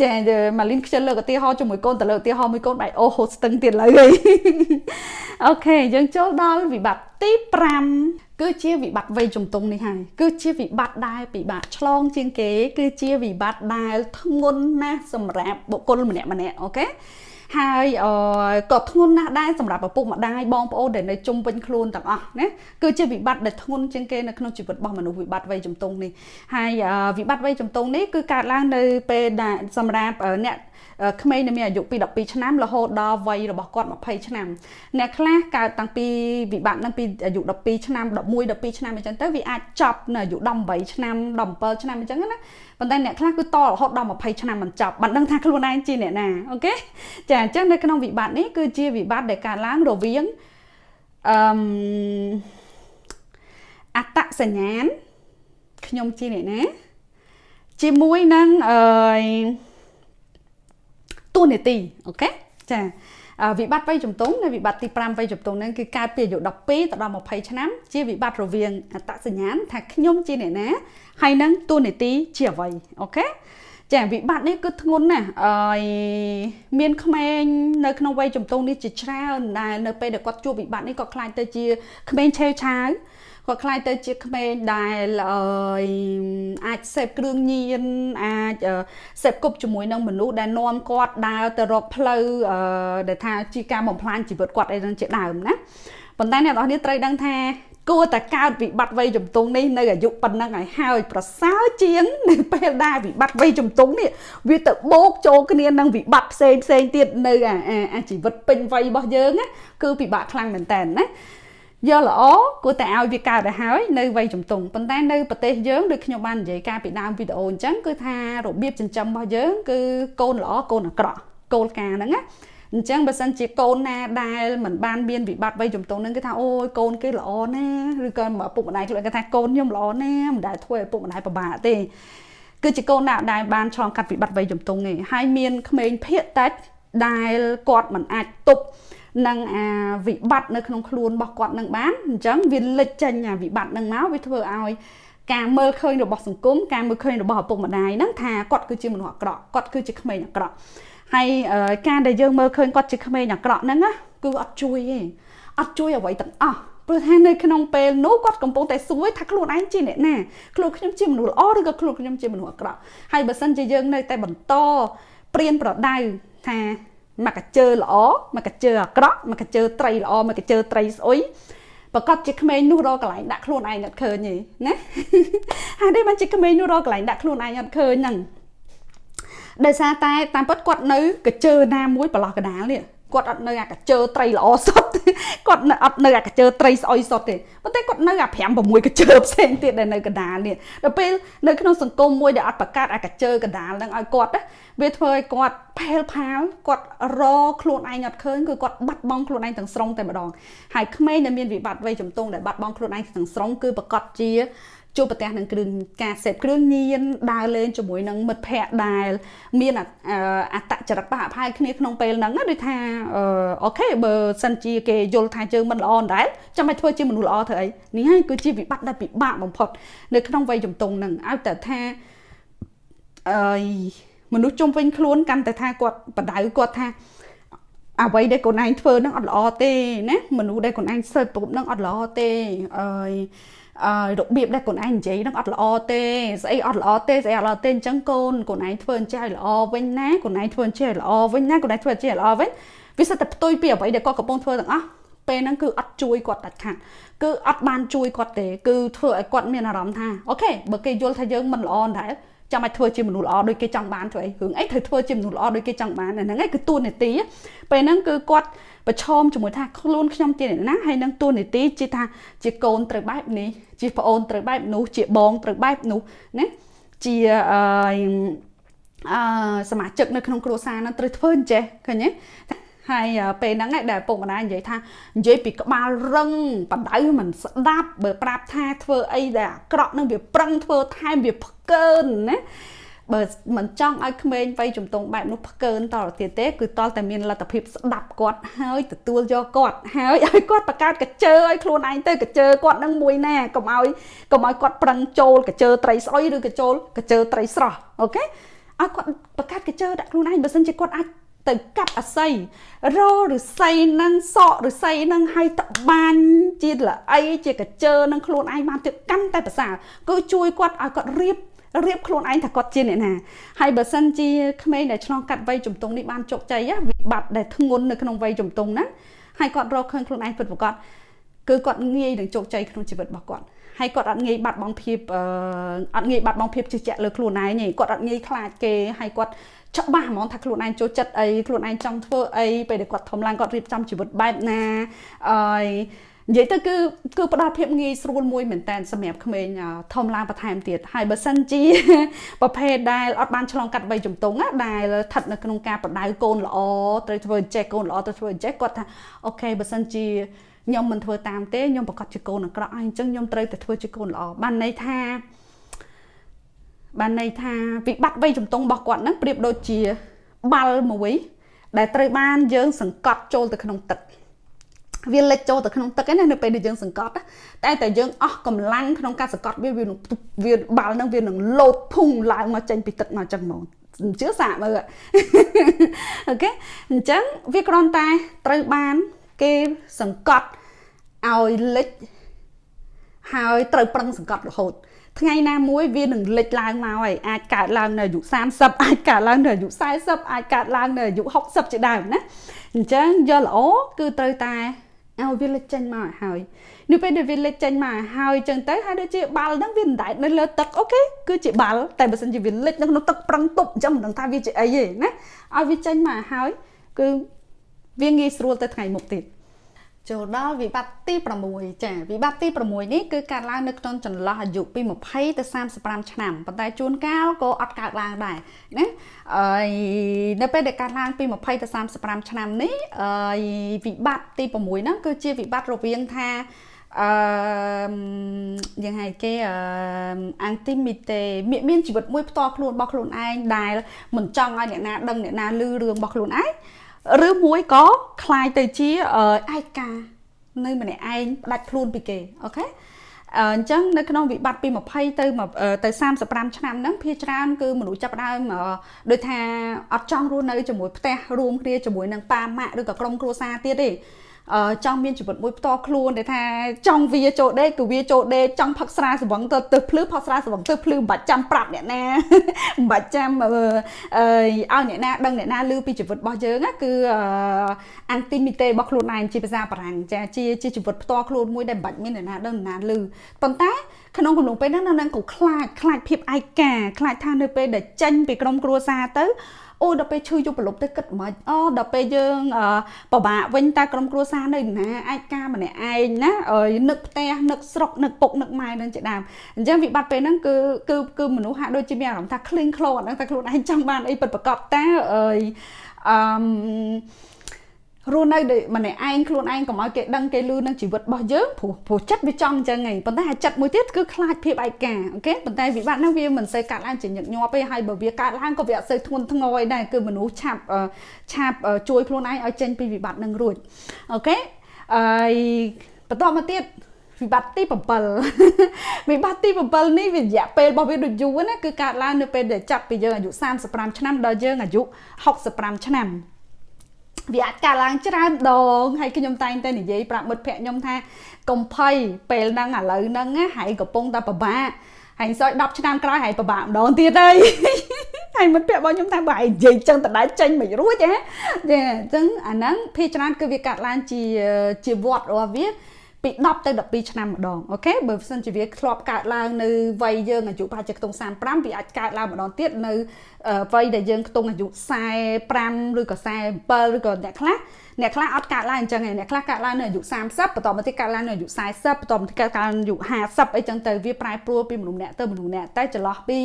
ចាម៉ាលីនខ្ជិលលើកឧទាហរណ៍ជាមួយកូនទៅលើកឧទាហរណ៍មួយកូនបែកអូហូតស្ទឹងទៀតឡើយអូខេយើងចូលដល់វិបត្តិទី5គឺជាវិបត្តិវ័យជំទង់នេះហើយគឺជាវិបត្តិដែលពិបាកឆ្លងជាងគេ គឺជាវិបត្តិដែលធ្ងន់ណាស់សម្រាប់បុគ្គលម្នាក់ម្នាក់អូខេ ហើយក៏ធ្ងន់ណាស់ដែរសម្រាប់ឪពុកម្ដាយបងប្អូនដែលនៅជុំវិញខ្លួនទាំងអស់ណាគឺជាវិបត្តិដែលធ្ងន់ជាងគេនៅក្នុងជីវិតរបស់មនុស្សវិបត្តិវ័យជំទង់នេះហើយវិបត្តិវ័យជំទង់នេះគឺកើតឡើងនៅពេលដែលសម្រាប់អ្នកក្មេងដែលមានអាយុពី12ឆ្នាំរហូតដល់វ័យរបស់គាត់20ឆ្នាំអ្នកខ្លះកើតតាំងពីវិបត្តិនឹងពីអាយុ12ឆ្នាំ11 12ឆ្នាំអញ្ចឹងទៅវាអាចចប់នៅអាយុ18ឆ្នាំ17ឆ្នាំអញ្ចឹងណា ប៉ុន្តែអ្នកខ្លះគឺតរហូតដល់20ឆ្នាំមិនចប់បានដឹងថាខ្លួនឯងជាអ្នកណាអូខេចាអញ្ចឹងនៅក្នុងវិបត្តិនេះគឺជាវិបត្តិដែលកើតឡើងរវាងអឺអត្តសញ្ញាណខ្ញុំជាអ្នកណាជាមួយនឹងអឺទូនីតិអូខេចា វិបត្តិវ័យជំទង់នៅវិបត្តិទី5វ័យជំទង់ហ្នឹងគឺកើតពីអាយុ12ទៅដល់20ឆ្នាំជាវិបត្តិរវាងអត្តសញ្ញាណថាខ្ញុំជាអ្នកណាហើយនឹងទូនីតិជាអ្វីអូខេចាវិបត្តិនេះគឺធ្ងន់ណាស់អឺមានក្មេងនៅក្នុងវ័យជំទង់នេះជាច្រើនដែលនៅពេលដែលគាត់ជួបវិបត្តិនេះក៏ខ្លាចទៅជាក្មេងឆេវឆាវ គាត់ខ្លាចទៅជាក្មេងដែលអាចសេពគ្រឿងញៀនអាចសេពគប់ជាមួយនឹងមនុស្សដែលនាំគាត់ដើរទៅរកផ្លូវដែលថាជាការបំផ្លាញជីវិតគាត់អីហ្នឹងជាដើមណាប៉ុន្តែអ្នកនរនេះត្រូវដឹងថាគួរតែកើតវិបត្តិវ័យជំទង់នេះនៅអាយុប៉ុណ្ណឹងឲ្យហើយប្រសើរជាងនៅពេលដែលវិបត្តិវ័យជំទង់នេះវាទៅបូកចូលគ្នានឹងវិបត្តិផ្សេងផ្សេងទៀតនៅអាជីវិតពេញវ័យរបស់យើងណាគឺពិបាកខ្លាំងមែនតើណា យកល្អគួរតែឲ្យវាកើតទៅហើយនៅវ័យជំទង់ប៉ុន្តែនៅប្រទេសយើងដូចខ្ញុំបាននិយាយកាលពីដើមវីដេអូអញ្ចឹងគឺថារបៀបចិញ្ចឹមរបស់យើងគឺកូនល្អកូនអាក្រក់គោលការណ៍ហ្នឹងណាអញ្ចឹងបើសិនជាកូនណាដែលមិនបានមានវិបត្តិវ័យជំទង់ហ្នឹងគឺថាអូយកូនគេល្អណាឬក៏ឪពុកម្ដាយខ្លួនគេថាកូនខ្ញុំល្អណាមិនដែលធ្វើឲ្យឪពុកម្ដាយពិបាកទេគឺជាកូនណាដែលបានឆ្លងកាត់វិបត្តិវ័យជំទង់ទេហើយមានក្មេងភាកតិចដែលគាត់មិនអាចទប់ នឹងអាវិបត្តិនៅក្នុងខ្លួនរបស់គាត់នឹងបានអញ្ចឹងវាលេចចេញអាវិបត្តិនឹងមកវាធ្វើឲ្យការមើលឃើញរបស់សង្គមការមើលឃើញរបស់ឪពុកម្ដាយហ្នឹងថាគាត់គឺជាមនុស្សអាក្រក់គាត់គឺជាក្មេងអាក្រក់ហើយការដែលយើងមើលឃើញគាត់ជាក្មេងអាក្រក់ហ្នឹងណាគឺអត់ជួយទេអត់ជួយអ្វីទាំងអស់ព្រោះថានៅក្នុងពេលនោះគាត់កំពុងតែសួរថាខ្លួនឯងជាអ្នកណាខ្លួនខ្ញុំជាមនុស្សល្អឬក៏ខ្លួនខ្ញុំជាមនុស្សអាក្រក់ហើយបើសិនជាយើងនៅតែបន្តព្រៀនប្រដៅថា មកកាជើល្អមកកាជើអាក្រក់មកកាជើត្រីល្អមកកាជើត្រីស្អុយប្រកាសជាក្មេងនោះរកកន្លែងដាក់ខ្លួនឯងអត់ឃើញទេណាហើយនេះមិនជាក្មេងនោះរកកន្លែងដាក់ខ្លួនឯងអត់ឃើញហ្នឹងដោយសារតែតាមពិតគាត់នៅកាជើណាមួយប្រឡោះកដាលនេះគាត់អត់នៅអាកាជើត្រីល្អសុទ្ធ គាត់នៅអត់នៅអាកាជើត្រីស្អុយសុទ្ធទេប៉ុន្តែគាត់នៅអា5 6កាជើផ្សេងទៀតដែលនៅកដាលនេះដល់ពេលនៅក្នុងសង្គមមួយដែលអត់បង្កើតអាកាជើកដាលនឹងឲ្យគាត់វាធ្វើឲ្យគាត់ផែលផាលគាត់រខ្លួនឯងអត់ឃើញគឺគាត់បាត់បង់ខ្លួនឯងទាំងស្រុងតែម្ដងហើយក្មេងដែលមានវិបត្តិវ័យជំទង់ដែលបាត់បង់ខ្លួនឯងទាំងស្រុងគឺប្រកាសជា ជួបប្រទះនឹងគ្រឿងការសេពគ្រឿងញៀនដើរលេងជាមួយនឹងមិត្តភ័ក្តិដែលមានអត្តចរិតបះអផាយគ្នាក្នុងពេលហ្នឹងដូចថាអូខេបើសិនជាគេយល់ថាយើងមិនល្អដែរចាំបាច់ធ្វើជាមនុស្សល្អធ្វើអីនេះហើយគឺជាវិបត្តិដែលពិបាកបំផុតនៅក្នុងវ័យជំទង់ហ្នឹងឲ្យតែថាអឺមនុស្សជុំវិញខ្លួនកាន់តែថាគាត់បដៅគាត់ថាអ្វីដែលខ្លួនឯងធ្វើហ្នឹងអត់ល្អទេណាមនុស្សដែលខ្លួនឯងសើចប្រពហ្នឹងអត់ល្អទេអើយអឺ របៀបដែលខ្លួនឯងនិយាយហ្នឹងអត់ល្អទេស្អីអត់ល្អទេស្អីអត់ល្អទេអញ្ចឹងកូនខ្លួនឯងធ្វើអញ្ចឹងឲ្យល្អវិញណាខ្លួនឯងធ្វើអញ្ចឹងឲ្យល្អវិញណាខ្លួនឯងធ្វើអញ្ចឹងឲ្យល្អវិញវាសិតតែផ្ទុយពីអ្វីដែលគាត់កំពុងធ្វើទាំងអស់ពេលហ្នឹងគឺអត់ជួយគាត់ដាច់ខាតគឺអត់បានជួយគាត់ទេគឺធ្វើឲ្យគាត់មានអារម្មណ៍ថាអូខេបើគេយល់ថាយើងមិនល្អដែរ ចាំឲ្យធ្វើជាមនុស្សល្អដូចគេចង់បានធ្វើអីរឿងអីត្រូវធ្វើជាមនុស្សល្អដូចគេចង់បានហ្នឹងឯងគឺទួនាទីពេលហ្នឹងគឺគាត់ប្រឈមជាមួយថាខ្លួនខ្ញុំជាអ្នកណាហើយនឹងទួនាទីជាថាជាកូនត្រូវបែបនេះជាប្អូនត្រូវបែបនោះជាបងត្រូវបែបនោះណាជាអឺអឺសមាជិកនៅក្នុងគ្រួសារហ្នឹងត្រូវធ្វើអញ្ចេះឃើញទេ ហើយពេលហ្នឹងដែលពុកម្ដាយនិយាយថានិយាយពីក្បាលរឹងបដៅមិនស្ដាប់បើប្រាប់ថាធ្វើអីដែលអាក្រក់នឹងវាប្រឹងធ្វើថែមវាផ្កើនណាបើមិនចង់ឲ្យក្មេងវ័យជំទង់បែបនោះផ្កើនតទៅទៀតទេគឺតលតែមានលទ្ធភាពស្ដាប់គាត់ហើយទទួលយកគាត់ហើយឲ្យគាត់បង្កើតកញ្ជើឲ្យខ្លួនឯងទៅកញ្ជើគាត់នឹងមួយណាកុំឲ្យកុំឲ្យគាត់ប្រឹងចូលកញ្ជើត្រីស្អុយឬកញ្ជើកញ្ជើត្រីស្រស់អូខេឲ្យគាត់បង្កើតកញ្ជើដាក់ខ្លួនឯងបើមិនជាគាត់អាច ទៅកាប់អាស័យរឬស័យនឹងសក់ឬស័យនឹងឲ្យតបាញ់ជាល្អីជាកញ្ជើនឹងខ្លួនឯងបានទៀតកាន់តែប្រសើរគឺជួយគាត់ឲ្យគាត់រៀបរៀបខ្លួនឯងថាគាត់ជាអ្នកណាហើយបើសិនជាក្មេងដែលឆ្លងកាត់វ័យជំទង់នេះបានជោគជ័យវិបត្តិដែលធ្ងន់នៅក្នុងវ័យជំទង់ហ្នឹងហើយគាត់រកឃើញខ្លួនឯងពិតប្រាកដគឺគាត់ងាយនឹងជោគជ័យក្នុងជីវិតរបស់គាត់ហើយគាត់អត់ងាយបាត់បង់ភាពអត់ងាយបាត់បង់ភាពជឿជាក់លើខ្លួនឯងទេគាត់អត់ងាយខ្លាចគេហើយគាត់ ច្បាស់ហ្មងថាខ្លួនឯងចូលចិត្តអីខ្លួនឯងចង់ធ្វើអីពេលដែលគាត់ធំឡើងគាត់រៀបចំជីវិតបែបណាអឺនិយាយទៅគឺគឺផ្ដល់ភាពងាយស្រួលមួយមែនតើសម្រាប់ក្មេងធំឡើងបន្ថែមទៀតហើយបើសិនជាប្រភេទដែលអត់បានឆ្លងកាត់វ័យជំទង់ដែលស្ថិតនៅក្នុងការបដៅកូនល្អត្រូវធ្វើអញ្ចេះកូនល្អត្រូវធ្វើអញ្ចេះគាត់ថាអូខេបើសិនជាខ្ញុំមិនធ្វើតាមទេខ្ញុំប្រកាសជាកូនអាក្រក់ហើយអញ្ចឹងខ្ញុំត្រូវតែធ្វើជាកូនល្អបានន័យថា បានន័យថាវិបត្តិវ័យជំទង់របស់គាត់ហ្នឹងប្រៀបដូចជាបាល់មួយ ដែលត្រូវបានយើង សង្កត់ចូលទៅក្នុងទឹកវាលិចចូលទៅក្នុងទឹកឯណានៅពេលដែលយើងសង្កត់តែតែយើងអស់កម្លាំងក្នុងការសង្កត់វាវានឹងវាបាល់នឹងវានឹងលោតភុងឡើងមកចេញពីទឹកមកចឹងហ្មងជឿសាកមើលអូខេអញ្ចឹងវាគ្រាន់តែត្រូវបានគេសង្កត់ឲ្យលិចហើយត្រូវប្រឹងសង្កត់រហូត ថ្ងៃណាមួយវានឹងលេចឡើងមកហើយអាចកើតឡើងនៅអាយុ30អាចកើតឡើងនៅអាយុ40អាចកើតឡើងនៅអាយុ60ជាដើមណាអញ្ចឹងយកល្អគឺត្រូវតែឲ្យវាលេចចេញមកឲ្យហើយនៅពេលដែលវាលេចចេញមកឲ្យហើយអញ្ចឹងទៅហើយដូចជាបាល់ហ្នឹងវាមិនដែលនៅលើទឹកអូខេគឺជាបាល់តែបើសិនជាវាលេចនៅក្នុងទឹកប្រឹងទប់អញ្ចឹងមិនដឹងថាវាជាអីទេណាឲ្យវាចេញមកឲ្យហើយគឺវាងាយស្រួលទៅថ្ងៃមុខទៀត ចូលដល់វិបត្តិទី6ចាវិបត្តិទី6នេះគឺកើតឡើងនៅក្នុងចន្លោះអាយុពី20ទៅ35ឆ្នាំប៉ុន្តែជួនកាលក៏អត់កើតឡើងដែរណាហើយនៅពេលដែលកើតឡើងពី20ទៅ35ឆ្នាំនេះហើយវិបត្តិទី6ហ្នឹងគឺជាវិបត្តិរវាងថាអឺយ៉ាងហៅគេអឺអាំងទីមីតេមានជីវិតមួយផ្ទាល់ខ្លួនរបស់ខ្លួនឯងដែលមិនចង់ឲ្យអ្នកណាដឹងអ្នកណាឮរឿងរបស់ខ្លួនឯង ឬមួយក៏คล้ายទៅជាឯកានៅម្នាក់ឯងផ្ដាច់ខ្លួនពីគេអូខេអញ្ចឹងនៅក្នុងវិបត្តិពី20ទៅទៅ35ឆ្នាំហ្នឹងភាគច្រើនគឺមនុស្សចាប់ដើមដូចថាអត់ចង់រស់នៅជាមួយផ្ទះរួមគ្នាជាមួយនឹងប៉ាម៉ាក់ឬក៏ក្រុមគ្រួសារទៀតទេ ចង់មានជីវិតមួយផ្ទាល់ខ្លួនដែលថាចង់វាចូលដេកគឺវាចូលដេកចង់ផឹកស្រាស្វឹងទៅទៅភ្លឺផឹកស្រាស្វឹងទៅភ្លឺមិនបាច់ចាំប្រាប់អ្នកណាមិនបាច់ចាំអឺឲ្យអ្នកណាដឹងអ្នកណាឮពីជីវិតរបស់យើងណាគឺអានទីមីតេរបស់ខ្លួនឯងជាភាសាបារាំងចាជាជាជីវិតផ្ទាល់ខ្លួនមួយដែលមិនបាច់មានអ្នកណាដឹងអ្នកណាឮប៉ុន្តែក្នុងកំឡុងពេលហ្នឹងនៅនឹងក៏ខ្លាចខ្លាចភាពឯកាខ្លាចថានៅពេលដែលចេញពីក្រុមគ្រួសារទៅ អូដល់ពេលឈឺយកប្រឡប់ទៅគិតមិនអូដល់ពេលយើងពិបាកវិញតែក្រុមគ្រួសារនៅណាអាចការម្នាក់ឯងណានឹកផ្ទះនឹកស្រុកនឹកពុកនឹកម៉ែនឹងជាដើមអញ្ចឹងវិបត្តិពេលហ្នឹងគឺគឺគឺមនុស្សហាក់ដូចជាមានអារម្មណ៍ថាឃ្លៀងឃ្លោអត់ដឹងថាខ្លួនឯងចង់បានអីពិតប្រកបតើអឺអឺ រស់នៅម្នាក់ឯងខ្លួនឯងកុំឲ្យគេដឹងគេលឺនឹងជីវិតរបស់យើងព្រោះព្រោះចិត្តវាចង់អញ្ចឹងឯងប៉ុន្តែអាចិត្តមួយទៀតគឺខ្លាចភាពឯកាអូខេប៉ុន្តែវិបត្តិហ្នឹងវាមិនសូវកើតឡើងជាញឹកញាប់ទេហើយបើវាកើតឡើងក៏វាអត់សូវធ្ងន់ធ្ងរឯដែរគឺមនុស្សឆាប់ឆាប់ជួយខ្លួនឯងឲ្យចេញពីវិបត្តិហ្នឹងរួចអូខេហើយបន្តមកទៀតវិបត្តិទី7វិបត្តិទី7នេះវារយៈពេលរបស់វាដូចយូរណាគឺកើតឡើងនៅពេលដែលចាប់ពីយើងអាយុ35ឆ្នាំដល់យើងអាយុ65ឆ្នាំ វាអាចកើតឡើងច្រើនដងហើយខ្ញុំតែងតែនិយាយប្រាប់មិត្តភ័ក្ដិខ្ញុំថាកុំភ័យពេលហ្នឹងឥឡូវហ្នឹងហើយកំពុងតែពិបាកហើយសោយ10ឆ្នាំក្រោយហើយពិបាកម្ដងទៀតហើយហើយមិត្តភ័ក្ដិរបស់ខ្ញុំថាបើឯងនិយាយចឹងតដែលចេញមិនរួចហ៎ចាអញ្ចឹងអាហ្នឹងភាគច្រើនគឺវាកាត់ឡើងជាជាវត្តរបស់វា ពី10ទៅ12ឆ្នាំម្ដងអូខេបើមិនសិនជាវាធ្លាប់កើតឡើងនៅវ័យយើងអាយុប្រហែលជាខ្ទង់35វាអាចកើតឡើងម្ដងទៀតនៅវ័យដែលយើងខ្ទង់អាយុ45ឬក៏47ឬក៏អ្នកខ្លះអ្នកខ្លះអត់កើតឡើងអញ្ចឹងឯងអ្នកខ្លះកើតឡើងនៅអាយុ30បន្តមកទៀតកើតឡើងនៅអាយុ40បន្តមកទៀតកើតឡើងអាយុ50អីចឹងទៅវាប្រែប្រួលពីមនុស្សម្នាក់ទៅមនុស្សម្នាក់តែចន្លោះពី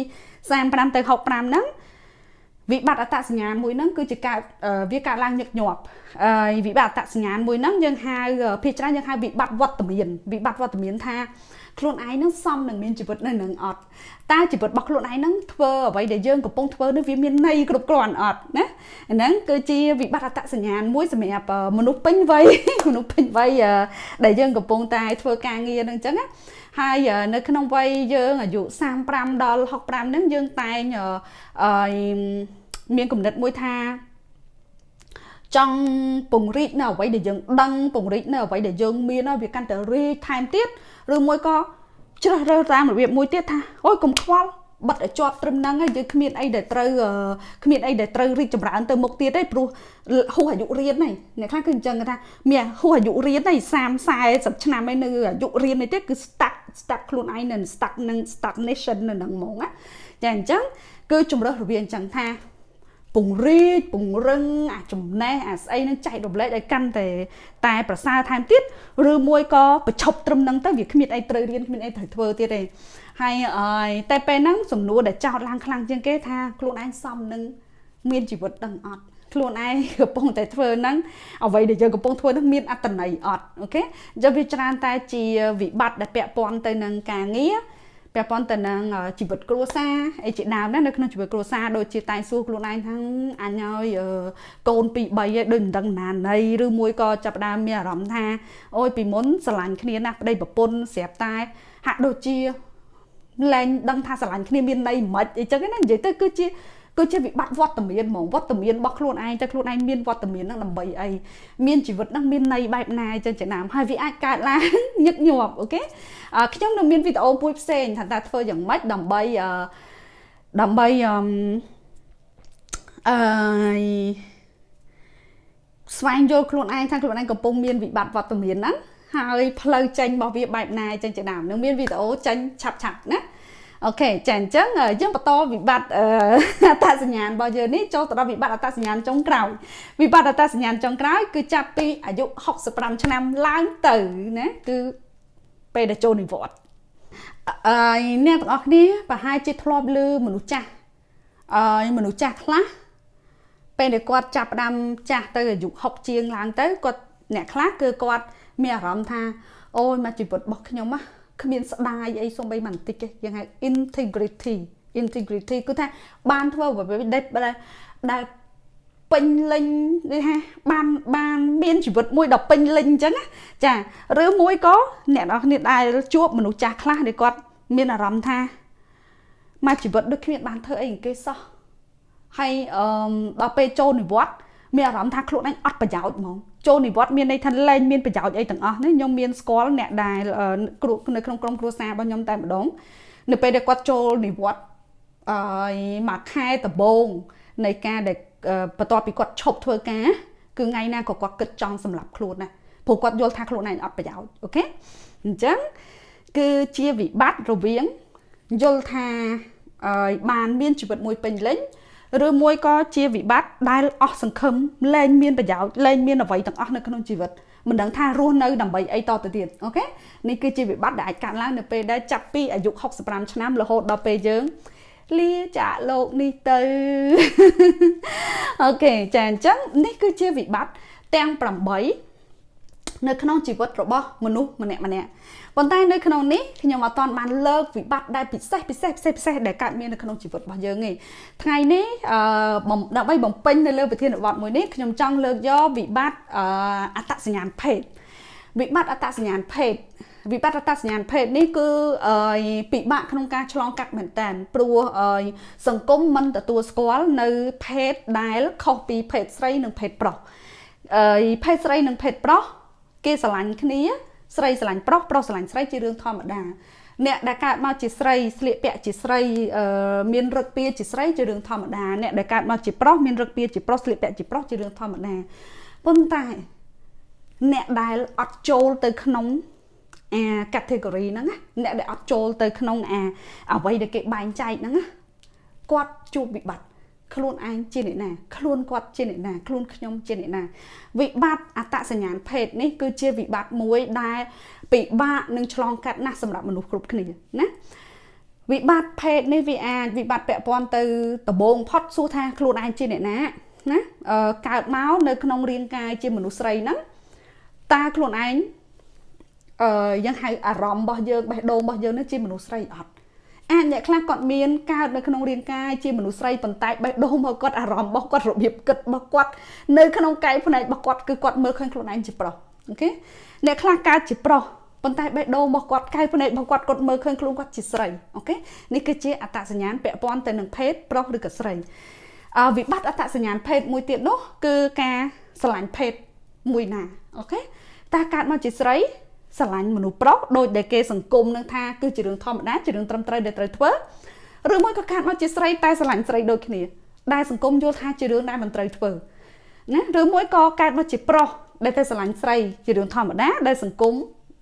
35ទៅ65ហ្នឹង វិបត្តិអត្តសញ្ញាណមួយហ្នឹងគឺជាកើតវាកើតឡើងញឹកញាប់ហើយវិបត្តិអត្តសញ្ញាណមួយហ្នឹងយើងហៅភាគច្រើនយើងហៅវិបត្តិវត្តមានវិបត្តិវត្តមានថា ខ្លួនឯងនឹងសមនឹងមានជីវិតនៅនឹងអត់តើជីវិតរបស់ខ្លួនឯងនឹងធ្វើអ្វីដែលយើងកំពុងធ្វើនេះវាមានន័យគ្រប់គ្រាន់អត់ណាហ្នឹងគឺជាវិបត្តិអត្តសញ្ញាណមួយសម្រាប់មនុស្សពេញវ័យមនុស្សពេញវ័យដែលយើងកំពុងតែធ្វើការងារហ្នឹងអញ្ចឹងណាហើយនៅក្នុងវ័យយើងអាយុ35ដល់65ហ្នឹងយើងតែងអឺមានគំនិតមួយថា ចង់ពង្រីកនៅអ្វីដែលយើងដឹងពង្រីកនៅអ្វីដែលយើងមានវាកាន់តែរីកថែមទៀតឬមួយក៏ជ្រើសរើសតាមរបៀបមួយទៀតថាអូយកុំខ្វល់បិទឲ្យជាប់ត្រឹមហ្នឹងហើយយើងគ្មានអីដែលត្រូវគ្មានអីដែលត្រូវរីកចម្រើនទៅមុខទៀតទេព្រោះហួសអាយុរៀនហ្នឹងអ្នកខ្លះគឺអញ្ចឹងថាមានហួសអាយុរៀនហ្នឹង30 40ឆ្នាំឯនៅអាយុរៀននេះទេគឺ stuck stuck ខ្លួនឯងនៅ stuck នឹង stagnation នៅហ្នឹងហ្មងណាចាអញ្ចឹងគឺជំរើសរវាងអញ្ចឹងថា ពង្រីកពង្រឹងអាចំណេះអាស្អីនឹងចែករំលែកឲ្យកាន់តែតែប្រសើរថែមទៀតឬមួយក៏ប្រឈប់ត្រឹមហ្នឹងទៅវាគ្មានអីត្រូវរៀនគ្មានអីត្រូវធ្វើទៀតទេហើយអើយតែពេលហ្នឹងសំណួរដែលចោតឡើងខ្លាំងជាងគេថាខ្លួនឯងសមនឹងមានជីវិតដឹងអត់ខ្លួនឯងកំពុងតែធ្វើហ្នឹងអ្វីដែលយើងកំពុងធ្វើហ្នឹងមានអត្តន័យអត់អូខេអញ្ចឹងវាច្រើនតែជាវិបត្តិដែលពាក់ព័ន្ធទៅនឹងការងារ ពាក់ព័ន្ធទៅនឹងជីវិតគ្រួសារអីជាដើមណានៅក្នុងជីវិតគ្រួសារដូចជាតែសួរខ្លួនឯងថាអញឲ្យកូន2 3ឯងដូចមិនដឹងណាណីឬមួយក៏ចាប់ដើមមានអារម្មណ៍ថាអូយពីមុនស្រឡាញ់គ្នាណាស់ប្តីប្រពន្ធស្រាប់តែហាក់ដូចជាលែងដឹងថាស្រឡាញ់គ្នាមានន័យមិនអីចឹងណានិយាយទៅគឺជា គឺជាវិបត្តិវត្តមានហ្មងវត្តមានរបស់ខ្លួនឯងតែខ្លួនឯងមានវត្តមានហ្នឹងដើម្បីអីមានជីវិតហ្នឹងមានន័យបែបណាចឹងចំណាំហើយវាអាចកើតឡើងញឹកញាប់អូខេខ្ញុំនឹងមានវីដេអូមួយផ្សេងថាតើធ្វើយ៉ាងម៉េចដើម្បីដើម្បីអឺអឺស្វែងយល់ខ្លួនឯងថាខ្លួនឯងកំពុងមានវិបត្តិវត្តមានហ្នឹងហើយផ្លូវចេញរបស់វាបែបណាចឹងជាដើមនឹងមានវីដេអូចេញឆាប់ឆាប់ណា អូខេចាអញ្ចឹងយើងបន្តវិបត្តិអត្តសញ្ញាណរបស់យើងនេះចូលទៅដល់វិបត្តិអត្តសញ្ញាណចុងក្រោយវិបត្តិអត្តសញ្ញាណចុងក្រោយគឺចាប់ពីអាយុ65ឆ្នាំឡើងទៅណាគឺពេលដែលចូលនិវត្តន៍អឺអ្នកទាំងអស់គ្នាប្រហែលជាធ្លាប់ឮមនុស្សចាស់អឺមនុស្សចាស់ខ្លះពេលដែលគាត់ចាប់ផ្ដើមចាស់ទៅអាយុ60ជាងឡើងទៅគាត់អ្នកខ្លះគឺគាត់មានអារម្មណ៍ថាអូយមកជីវិតរបស់ខ្ញុំណា គ្មានស្ដាយអីសូម្បីបន្តិចទេយើងហៅ integrity integrity គឺថាបានធ្វើអ្វីដែលដែលពេញលេញនេះហាបានបានមានជីវិតមួយដ៏ពេញលេញអញ្ចឹងចាឬមួយក៏អ្នកនរគ្នាដែលជួបមនុស្សចាស់ខ្លះដែលគាត់មានអារម្មណ៍ថាមកជីវិតដូចគ្មានបានធ្វើអីគេសោះហើយអឺដល់ពេលចូលនិវត្តន៍ មានអារម្មណ៍ថាខ្លួនឯងអត់ប្រយោជន៍ហ្មងចូលនិវត្តន៍មានន័យថាលែងមានប្រយោជន៍អីទាំងអស់នេះខ្ញុំមានស្គាល់អ្នកដែលគ្រូនៅក្នុងក្រុមគ្រួសាររបស់ខ្ញុំតែម្ដងនៅពេលដែលគាត់ចូលនិវត្តន៍អឺមួយខែដំបូងនៃការដែលបន្ទាប់ពីគាត់ឈប់ធ្វើការគឺថ្ងៃណាក៏គាត់គិតចង់សម្លាប់ខ្លួនណាព្រោះគាត់យល់ថាខ្លួនឯងអត់ប្រយោជន៍ OK អញ្ចឹងគឺជាវិបត្តិរវាងយល់ថាបានមានជីវិតមួយពេញលេញ ឬមួយក៏ជាវិបត្តិដែលអស់សង្ឃឹមលែងមានប្រយោជន៍លែងមានអ្វីទាំងអស់នៅក្នុងជីវិតមិនដឹងថារស់នៅដើម្បីអីតទៅទៀត OKនេះគឺជាវិបត្តិដែលអាចកើតឡើងនៅពេលដែលចាប់ពីអាយុ65ឆ្នាំរហូតដល់ពេលយើងលាចាកលោកនេះទៅអូខេចាអញ្ចឹងនេះគឺជាវិបត្តិទាំង8នៅក្នុងជីវិតរបស់មនុស្សម្នាក់ម្នាក់ ប៉ុន្តែនៅក្នុងនេះខ្ញុំអត់ទាន់បានលើកវិបត្តិដែលពិសេសពិសេសពិសេសពិសេសដែលកើតមាននៅក្នុងជីវិតរបស់យើងទេថ្ងៃនេះអឺដើម្បីបំពេញនៅលើប្រធានបទមួយនេះខ្ញុំចង់លើកយកវិបត្តិអត្តសញ្ញាណភេទវិបត្តិអត្តសញ្ញាណភេទវិបត្តិអត្តសញ្ញាណភេទនេះគឺពិបាកក្នុងការឆ្លងកាត់មែនតើព្រោះសង្គមមិនទទួលស្គាល់នៅភេទដែលខុសពីភេទស្រីនិងភេទប្រុសអឺភេទស្រីនិងភេទប្រុសគេស្រឡាញ់គ្នា ស្រីស្រឡាញ់ប្រុសប្រុសស្រឡាញ់ស្រីជារឿងធម្មតាអ្នកដែលកើតមកជាស្រីស្លៀកពាក់ជាស្រីមានរឹកពៀជាស្រីជារឿងធម្មតាអ្នកដែលកើតមកជាប្រុសមានរឹកពៀជាប្រុសស្លៀកពាក់ជាប្រុសជារឿងធម្មតាប៉ុន្តែអ្នកដែលអត់ចូលទៅក្នុងអា category ហ្នឹងណាអ្នកដែលអត់ចូលទៅក្នុងអាអ្វីដែលគេបែងចែកហ្នឹងណាគាត់ជួបវិបត្តិ ខ្លួនឯងជាអ្នកណាខ្លួនគាត់ជាអ្នកណាខ្លួនខ្ញុំជាអ្នកណា វិបត្តិអត្តសញ្ញាណភេទនេះគឺជាវិបត្តិមួយដែលពិបាកនឹងឆ្លងកាត់ណាស់សម្រាប់មនុស្សគ្រប់គ្នាណាវិបត្តិភេទនេះវាអាចវិបត្តិពាក់ព័ន្ធទៅដបងផុតសួរថាខ្លួនឯងជាអ្នកណាណាកើតមកនៅក្នុងរាងកាយជាមនុស្សស្រីហ្នឹងតើខ្លួនឯងអឺយើងហៅអារម្មណ៍របស់យើងបេះដូងរបស់យើងនេះជាមនុស្សស្រីអត់ អាចអ្នកខ្លះគាត់មានកើតនៅក្នុងរាងកាយជាមនុស្សស្រីប៉ុន្តែបេះដូងរបស់គាត់អារម្មណ៍របស់គាត់របៀបគិតរបស់គាត់នៅក្នុងកាយភ្នែករបស់គាត់គឺគាត់មើលឃើញខ្លួនឯងជាប្រុសអូខេអ្នកខ្លះកើតជាប្រុសប៉ុន្តែបេះដូងរបស់គាត់កាយភ្នែករបស់គាត់គាត់មើលឃើញខ្លួនគាត់ជាស្រីអូខេនេះគឺជាអត្តសញ្ញាណពាក់ព័ន្ធទៅនឹងភេទប្រុសឬក៏ស្រីអវិបត្តិអត្តសញ្ញាណភេទមួយទៀតនោះគឺការស្រឡាញ់ភេទមួយណាអូខេតើកើតមកជាស្រី ស្រឡាញ់មនុស្សប្រុសដោយដែលគេសង្គមនឹងថាគឺជារឿងធម្មតាជារឿងត្រឹមត្រូវដែលត្រូវធ្វើឬមួយក៏កើតមកជាស្រីតែស្រឡាញ់ស្រីដូចគ្នាដែលសង្គមយល់ថាជារឿងដែលមិនត្រូវធ្វើណាឬមួយក៏កើតមកជាប្រុសដែលទៅស្រឡាញ់ស្រីជារឿងធម្មតាដែលសង្គម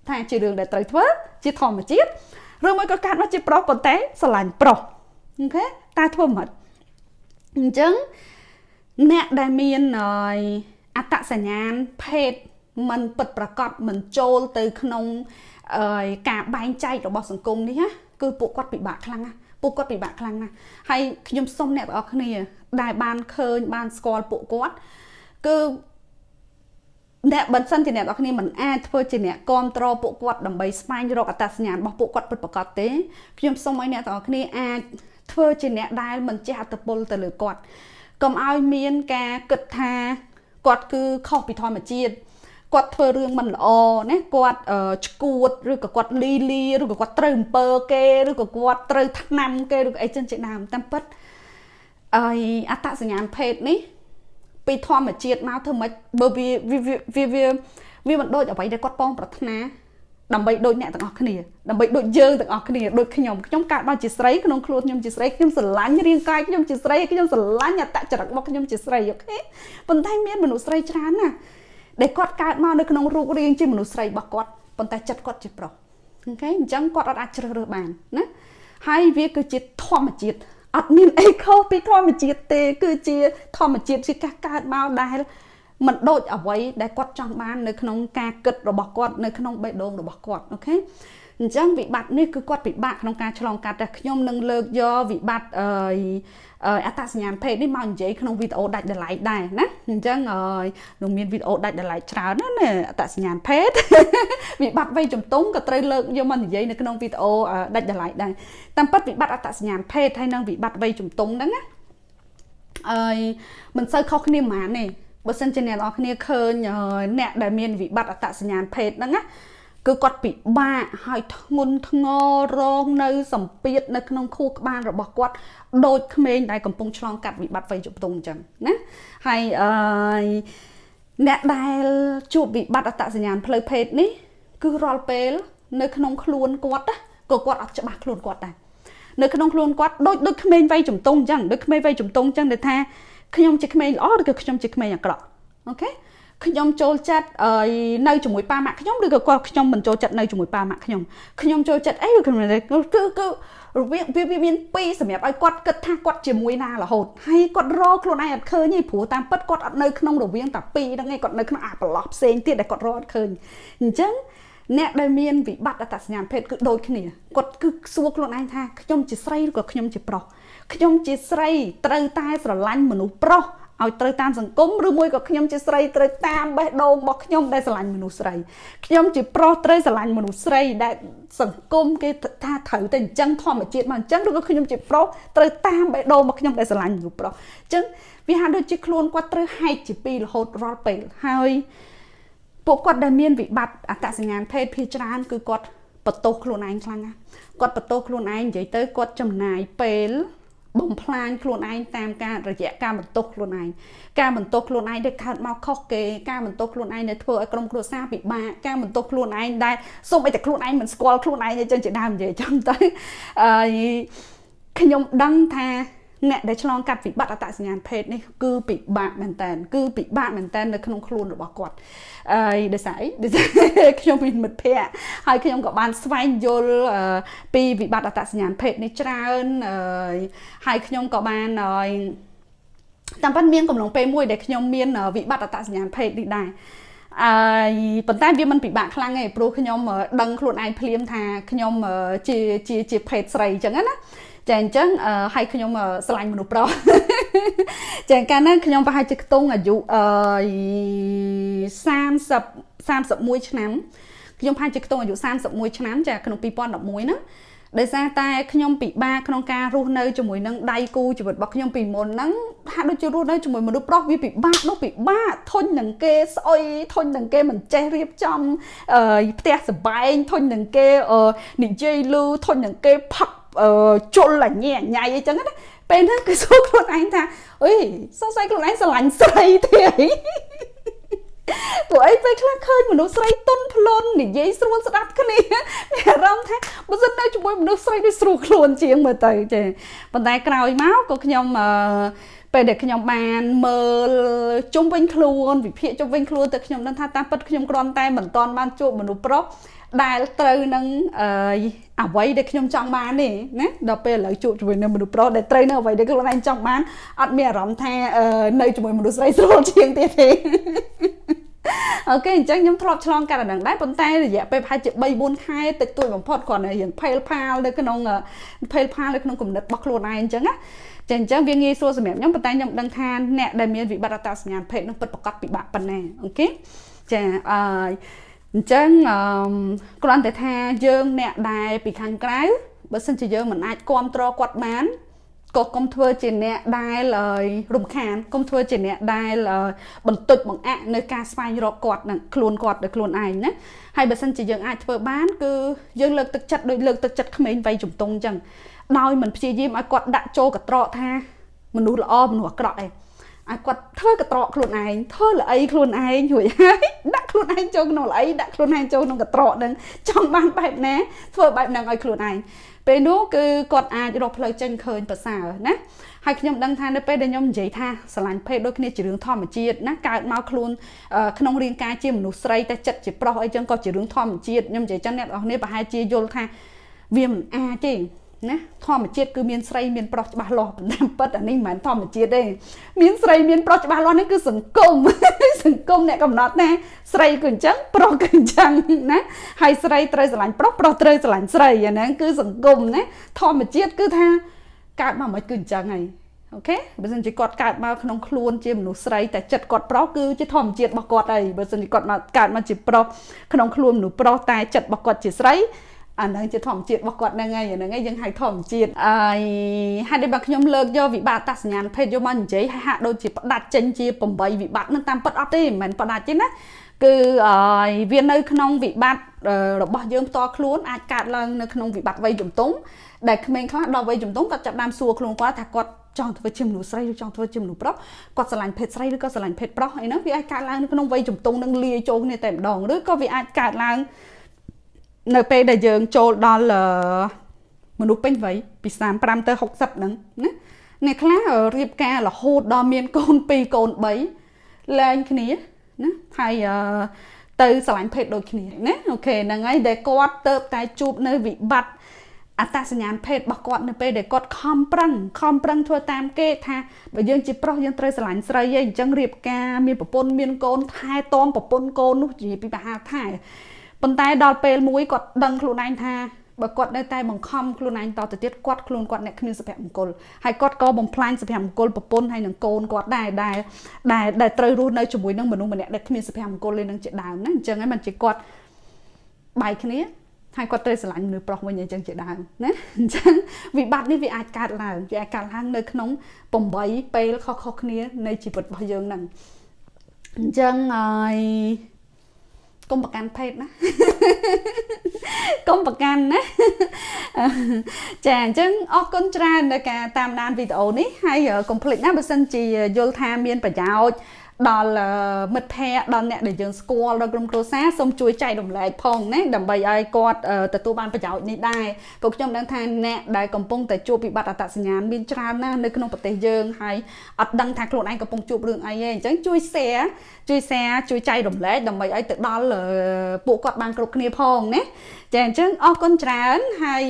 ថាជារឿងដែលត្រូវធ្វើជាធម្មជាតិឬមួយក៏កើតមកជាប្រុសប៉ុន្តែស្រឡាញ់ប្រុសអូខេតែធ្វើមិនអញ្ចឹងអ្នកដែលមានអត្តសញ្ញាណភេទ มันពិតប្រកបមិនចូលទៅក្នុងការបែងចែករបស់សង្គមនេះណាគឺពួកគាត់ពិបាកខ្លាំងណាស់ពួកគាត់ពិបាកខ្លាំងណាស់ហើយខ្ញុំសុំអ្នកទាំងអស់គ្នា ដែលបានឃើញបានស្គាល់ពួកគាត់គឺអ្នកបើសិនជាអ្នកនរគ្នាមិនអាចធ្វើជាអ្នកគ្រប់គ្រងពួកគាត់ដើម្បីស្វែងរកអត្តសញ្ញាណរបស់ពួកគាត់ពិតប្រាកដទេខ្ញុំសូមឲ្យអ្នកទាំងអស់គ្នាអាចធ្វើជាអ្នកដែលមិនចេះអត្តពលទៅលើគាត់កុំឲ្យមានការគិតថាគាត់គឺខុសពីធម្មជាតិ គាត់ធ្វើរឿងមិនល្អណាគាត់ឈួតឬក៏គាត់លីលីឬក៏គាត់ត្រូវអំពើគេឬក៏គាត់ត្រូវថ្នាំគេឬក៏អីចឹងជាដើមតាមពិតអីអត្តសញ្ញាណភេទនេះពីធម្មជាតិមកធ្វើម៉េចបើវាវាវាវាមិនដូចអ្វីដែលគាត់ប៉ងប្រាថ្នាដើម្បីដូចអ្នកទាំងអស់គ្នាដើម្បីដូចយើងទាំងអស់គ្នាដូចខ្ញុំខ្ញុំកើតមកជាស្រីក្នុងខ្លួនខ្ញុំជាស្រីខ្ញុំស្រឡាញ់រាងកាយខ្ញុំជាស្រីខ្ញុំស្រឡាញ់អត្តចរិតរបស់ខ្ញុំជាស្រី OK ប៉ុន្តែមានមនុស្សស្រីច្រើនណាស់ ដែលគាត់កើតមកនៅក្នុងរូបរាងជាមនុស្សស្រីរបស់គាត់ប៉ុន្តែចិត្តគាត់ជាប្រុស OK អញ្ចឹងគាត់អត់អាចជ្រើសរើសបានណាហើយវាគឺជាធម្មជាតិអត់មានអីខុសពីធម្មជាតិទេ គឺជាធម្មជាតិជាការកើតមកដែលមិនដូចអ្វីដែលគាត់ចង់បាននៅក្នុងការគិតរបស់គាត់នៅក្នុងបេះដូងរបស់គាត់អូខេ អញ្ចឹងវិបត្តិនេះគឺគាត់ពិបាកក្នុងការឆ្លងកាត់តែខ្ញុំនឹងលើកយកវិបត្តិអត្តសញ្ញាណភេទនេះមកនិយាយក្នុងវីដេអូដាច់ដライដែរណាអញ្ចឹងនឹងមានវីដេអូដាច់ដライច្រើនណាស់ណាអត្តសញ្ញាណភេទវិបត្តិវ័យជំទង់ក៏ត្រូវលើកយកមកនិយាយនៅក្នុងវីដេអូដាច់ដライដែរតាមពិតវិបត្តិអត្តសញ្ញាណភេទហើយនិងវិបត្តិវ័យជំទង់ហ្នឹងណាអើយមិនសូវខុសគ្នាប៉ុន្មានទេបើសិនជាអ្នកនរគ្នាឃើញអ្នកដែលមានវិបត្តិអត្តសញ្ញាណភេទហ្នឹងណា គឺគាត់ពិបាកហើយធ្ងន់ធ្ងររងនៅសម្ពាធនៅក្នុងខួរក្បាលរបស់គាត់ដូចក្មេងដែលកំពុងឆ្លងកាត់វិបត្តិវ័យជំទង់អញ្ចឹងណាហើយអឺអ្នកដែលជួបវិបត្តិអត្តសញ្ញាណផ្លូវភេទនេះ គឺរាល់ពេល នៅក្នុងខ្លួនគាត់ក៏គាត់អត់ច្បាស់ខ្លួនគាត់ដែរនៅក្នុងខ្លួនគាត់ដូចដូចក្មេងវ័យជំទង់អញ្ចឹងដូចក្មេងវ័យជំទង់អញ្ចឹងដែលថាខ្ញុំជាក្មេងល្អឬក៏ខ្ញុំជាក្មេងអាក្រក់អូខេ ខ្ញុំចូលចិត្តនៅជាមួយប៉ាម៉ាក់ខ្ញុំឬក៏គាត់ខ្ញុំមិនចូលចិត្តនៅជាមួយប៉ាម៉ាក់ខ្ញុំខ្ញុំចូលចិត្តអីឬក៏គឺគឺរវាងវាមានពីរសម្រាប់ឲ្យគាត់គិតថាគាត់ជាមួយណារហូតហើយគាត់រកខ្លួនឯងអត់ឃើញទេព្រោះតាមពិតគាត់អត់នៅក្នុងរវាងតែពីរហ្នឹងឯងគាត់នៅក្នុងអាប្រឡោះផ្សេងទៀតដែលគាត់រកអត់ឃើញអញ្ចឹងអ្នកដែលមានវិបត្តិអត្តសញ្ញាណភេទគឺដូចគ្នាគាត់គឺសួរខ្លួនឯងថាខ្ញុំជាស្រីឬក៏ខ្ញុំជាប្រុសខ្ញុំជាស្រីត្រូវតែស្រឡាញ់មនុស្សប្រុស ឲ្យត្រូវតាមសង្គមឬមួយក៏ខ្ញុំជាស្រីត្រូវតាមបេះដូងរបស់ខ្ញុំដែលស្រឡាញ់មនុស្សស្រីខ្ញុំជាប្រុសត្រូវស្រឡាញ់មនុស្សស្រីដែលសង្គមគេថាត្រូវតែអញ្ចឹងធម្មជាតិមកអញ្ចឹងឬក៏ខ្ញុំជាប្រុសត្រូវតាមបេះដូងរបស់ខ្ញុំដែលស្រឡាញ់មនុស្សប្រុសអញ្ចឹងវាហាក់ដូចជាខ្លួនគាត់ត្រូវហែកជាពីររហូតរាល់ពេលហើយពួកគាត់ដែលមានវិបត្តិអត្តសញ្ញាណភេទភាគច្រើនគឺគាត់បន្ទោសខ្លួនឯងខ្លាំងណាស់គាត់បន្ទោសខ្លួនឯងនិយាយទៅគាត់ចំណាយពេល បំផ្លាញខ្លួនឯងតាមការរយៈការបន្ទោសខ្លួនឯងការបន្ទោសខ្លួនឯងដែលកើតមកខុសគេការបន្ទោសខ្លួនឯងដែលធ្វើឲ្យក្រុមគ្រួសារពិបាកការបន្ទោសខ្លួនឯងដែលសូម្បីតែខ្លួនឯងមិនស្គាល់ខ្លួនឯងអញ្ចឹងជាដើមនិយាយចឹងទៅអឺខ្ញុំដឹងថា អ្នកដែលឆ្លងកាត់វិបត្តិអត្តសញ្ញាណភេទនេះគឺពិបាកមែនតើគឺពិបាកមែនតើនៅក្នុងខ្លួនរបស់គាត់អឺដោយសារអីដោយសារខ្ញុំមានមិត្តភ័ក្តិហើយខ្ញុំក៏បានស្វែងយល់ពីវិបត្តិអត្តសញ្ញាណភេទនេះច្រើនអឺហើយខ្ញុំក៏បានអឺតាមពិតមានកំឡុងពេលមួយដែលខ្ញុំមានវិបត្តិអត្តសញ្ញាណភេទនេះដែរអឺប៉ុន្តែវាមិនពិបាកខ្លាំងទេព្រោះខ្ញុំដឹងខ្លួនឯងភ្លាមថាខ្ញុំជាជាជាភេទស្រីអញ្ចឹងណា ចាអញ្ចឹងឲ្យខ្ញុំស្រឡាញ់មនុស្សប្រុសចាកាលហ្នឹងខ្ញុំប្រហែលជាខ្ទង់អាយុអឺ30 31ឆ្នាំខ្ញុំប្រហែលជាខ្ទង់អាយុ31ឆ្នាំចាក្នុង2011ហ្នឹងដោយសារតែខ្ញុំពិបាកក្នុងការរស់នៅជាមួយនឹងដៃគូជីវិតរបស់ខ្ញុំពីមុនហ្នឹងហាក់ដូចជារស់នៅជាមួយមនុស្សប្រុសវាពិបាកនោះពិបាកធុញនឹងគេស្អុយធុញនឹងគេមិនចេះរៀបចំផ្ទះសបែងធុញនឹងគេនិយាយលឺធុញនឹងគេផឹក ជុលអញញ៉ៃអីចឹងណាពេលហ្នឹងគឺសួរខ្លួនឯងថាអុយសង្ស័យខ្លួនឯងស្រឡាញ់ស្រីទេព្រោះអីពេលខ្លះឃើញមនុស្សស្រីទុនផ្លន់និយាយស្រួលស្ដាប់គ្នាមានអារម្មណ៍ថាបើសិននៅជាមួយមនុស្សស្រីដូចស្រួលខ្លួនជាងមើលទៅចេះប៉ុន្តែក្រោយមកក៏ខ្ញុំអឺពេលដែលខ្ញុំបានមើលជុំវិញខ្លួនវិភាគជុំវិញខ្លួនទៅខ្ញុំដឹងថាតាមពិតខ្ញុំគ្រាន់តែមិនទាន់បានជួបមនុស្សប្រុស ដែលត្រូវនឹងអឺអ្វីដែលខ្ញុំចង់បានទេណាដល់ពេលឥឡូវជួបជាមួយនឹងមនុស្សប្រុសដែលត្រូវនឹងអ្វីដែលខ្លួនឯងចង់បានអត់មានអារម្មណ៍ថានៅជាមួយមនុស្សស្រីស្រួលជាងទៀតទេអូខេអញ្ចឹងខ្ញុំធ្លាប់ឆ្លងកាត់អាហ្នឹងដែរប៉ុន្តែរយៈពេលប្រហែលជា3 4ខែតិចតួចបំផុតគ្រាន់តែរៀងផេលផាលនៅក្នុងផេលផាលនៅក្នុងគំនិតរបស់ខ្លួនឯងអញ្ចឹងណាចឹងអញ្ចឹងវាងាយស្រួលសម្រាប់ខ្ញុំប៉ុន្តែខ្ញុំដឹងថាអ្នកដែលមានវិបត្តិអត្តសញ្ញាណភេទនឹងពិតប្រាកដពិបាកប៉ុណ្ណាអូខេចាអឺ អញ្ចឹងអឺគ្រាន់តែថាយើងអ្នកដែលពីខាងក្រៅបើសិនជាយើងមិនអាចគ្រប់គ្រងគាត់បានក៏កុំធ្វើជាអ្នកដែលរំខានកុំធ្វើជាអ្នកដែលបន្តិចបង្អាក់នៅការស្វែងរកគាត់នឹងខ្លួនគាត់ដោយខ្លួនឯងណាហើយបើសិនជាយើងអាចធ្វើបានគឺយើងលើកទឹកចិត្តដោយលើកទឹកចិត្តក្មេងវ័យជំទង់អញ្ចឹងដោយមិនព្យាយាមឲ្យគាត់ដាក់ចូលកត្រកថាមនុស្សល្អមនុស្សអាក្រក់ឯង ឲ្យគាត់ធ្វើកត្រកខ្លួនឯងធ្វើល្អីខ្លួនឯងរួចហើយដាក់ខ្លួនឯងចូលក្នុងល្អីដាក់ខ្លួនឯងចូលក្នុងកត្រកនឹងចង់បានបែបណាធ្វើបែបហ្នឹងឲ្យខ្លួនឯងពេលនោះគឺគាត់អាចរកផ្លូវចេញឃើញប្រសើរណាហើយខ្ញុំដឹងថានៅពេលដែលខ្ញុំនិយាយថាស្រឡាញ់ភេទដូចគ្នាជារឿងធម្មជាតិណាកើតមកខ្លួនក្នុងរាងកាយជាមនុស្សស្រីតែចិត្តជាប្រុសអីចឹងក៏ជារឿងធម្មជាតិខ្ញុំនិយាយចឹងអ្នកនរគ្នាប្រហែលជាយល់ថាវាមិនអាចទេ ណាធម្មជាតិគឺមានស្រីមានប្រុសច្បាស់លាស់ប៉ុន្តែពិតអានេះមិនមែនធម្មជាតិទេមានស្រីមានប្រុសច្បាស់លាស់នេះគឺសង្គមសង្គមអ្នកកំណត់ណាស្រីគឺអញ្ចឹងប្រុសគឺអញ្ចឹងណាហើយស្រីត្រូវស្រឡាញ់ប្រុសប្រុសត្រូវស្រឡាញ់ស្រីអាហ្នឹងគឺសង្គមណាធម្មជាតិគឺថាកើតមកមិនគឺអញ្ចឹងហើយអូខេបើមិនជាគាត់កើតមកក្នុងខ្លួនជាមនុស្សស្រីតែចិត្តគាត់ប្រុសគឺជាធម្មជាតិរបស់គាត់ហើយបើមិនជាគាត់មកកើតមកជាប្រុសក្នុងខ្លួនមនុស្សប្រុសតែចិត្តរបស់គាត់ជាស្រី អាហ្នឹងជាធម្មជាតិរបស់គាត់ហ្នឹងហើយអាហ្នឹងឯងយើងហៅធម្មជាតិអឺហើយដែលបើខ្ញុំលើកយកវិបត្តិតសញ្ញាណភេទយកមកនិយាយហើយហាក់ដូចជាផ្ដាច់ចេញជា8វិបត្តិហ្នឹងតាមពិតអត់ទេមិនមែនផ្ដាច់ទេណាគឺវានៅក្នុងវិបត្តិរបស់យើងផ្ទាល់ខ្លួនអាចកើតឡើងនៅក្នុងវិបត្តិវ័យជំទង់ដែលក្មេងខ្លះដល់វ័យជំទង់គាត់ចាប់ដើមសួរខ្លួនគាត់ថាគាត់ចង់ធ្វើជាមនុស្សស្រីឬចង់ធ្វើជាមនុស្សប្រុសគាត់ស្រឡាញ់ភេទស្រីឬក៏ស្រឡាញ់ភេទប្រុសអីហ្នឹងវាអាចកើតឡើងនៅក្នុងវ័យជំទង់នឹងលាយចូលគ្នាតែម្ដងឬក៏វាអាចកើតឡើង នៅពេលដែលយើងចូលដល់មនុស្សពេញវ័យពី35ទៅ60ហ្នឹងណាអ្នកខ្លះរៀបការរហូតដល់មានកូន2កូន3លែងគ្នាណាហើយទៅស្រឡាញ់ភេទដូចគ្នាណាអូខេហ្នឹងហើយដែលគាត់ទៅតែជួបនៅវិបត្តិអត្តសញ្ញាណភេទរបស់គាត់នៅពេលដែលគាត់ខំប្រឹងខំប្រឹងធ្វើតាមគេថាបើយើងជាប្រុសយើងត្រូវស្រឡាញ់ស្រីឯងអញ្ចឹងរៀបការមានប្រពន្ធមានកូនថែទាំប្រពន្ធកូននោះជាពីបហាថែ ប៉ុន្តែដល់ពេលមួយគាត់ដឹងខ្លួនឯងថាបើគាត់នៅតែបង្ខំខ្លួនឯងតទៅទៀតគាត់ខ្លួនគាត់អ្នកគ្មានសុភមង្គលហើយគាត់ក៏បំផ្លាញសុភមង្គលប្រពន្ធហើយនឹងកូនគាត់ដែរដែលដែលដែលត្រូវរស់នៅជាមួយនឹងមនុស្សម្នាក់ដែលគ្មានសុភមង្គលលេនឹងជាដើមណាអញ្ចឹងហើយមិនជាគាត់បែកគ្នាហើយគាត់ត្រូវស្រឡាញ់មនុស្សប្រុសវិញអញ្ចឹងជាដើមណាអញ្ចឹងវិបត្តិនេះវាអាចកើតឡើងវាអាចកើតឡើងនៅក្នុង8ពេលខុសៗគ្នានៃជីវិតរបស់យើងហ្នឹងអញ្ចឹងហើយ កុំប្រកាន់ភេទណាកុំប្រកាន់ណាចាអញ្ចឹងអរគុណច្រើននៅការតាមដានវីដេអូនេះហើយកុំភ្លេចណាបើសិនជាយល់ថាមានប្រយោជន៍ ដល់មិត្តភ័ក្តិដល់អ្នកដែលយើងស្គាល់ដល់ក្រុមគ្រួសារសូមជួយចែករំលែកផងណាដើម្បីឲ្យគាត់ទទួលបានប្រយោជន៍នេះដែរព្រោះខ្ញុំដឹងថាអ្នកដែលកំពុងតែជួបវិបត្តិអត្តសញ្ញាណមានច្រើនណាស់នៅក្នុងប្រទេសយើងហើយអត់ដឹងថាខ្លួនឯងកំពុងជួបរឿងអីទេអញ្ចឹងជួយ share ជួយ share ជួយចែករំលែកដើម្បីឲ្យទៅដល់ពួកគាត់បានគ្រប់គ្នាផងណាចាអញ្ចឹងអរគុណច្រើនហើយ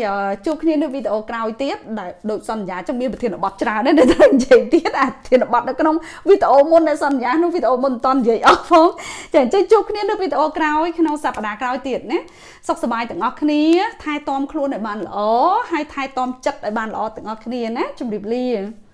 ជួបគ្នានៅវីដេអូក្រោយទៀតដែលដូចសន្យាចឹងមានប្រធានបទច្រើនដែរដែលត្រូវនិយាយទៀតអាប្រធានបទនៅក្នុងវីដេអូមុនដែលសន្យាក្នុងវីដេអូមុនមិនតន់និយាយអស់ផងចាអញ្ចឹងជួបគ្នានៅវីដេអូក្រោយក្នុងសប្តាហ៍ក្រោយទៀតណាសុខសប្បាយទាំងអស់គ្នាថែទាំខ្លួនឲ្យបានល្អហើយថែទាំចិត្តឲ្យបានល្អទាំងអស់គ្នាណាជម្រាបលា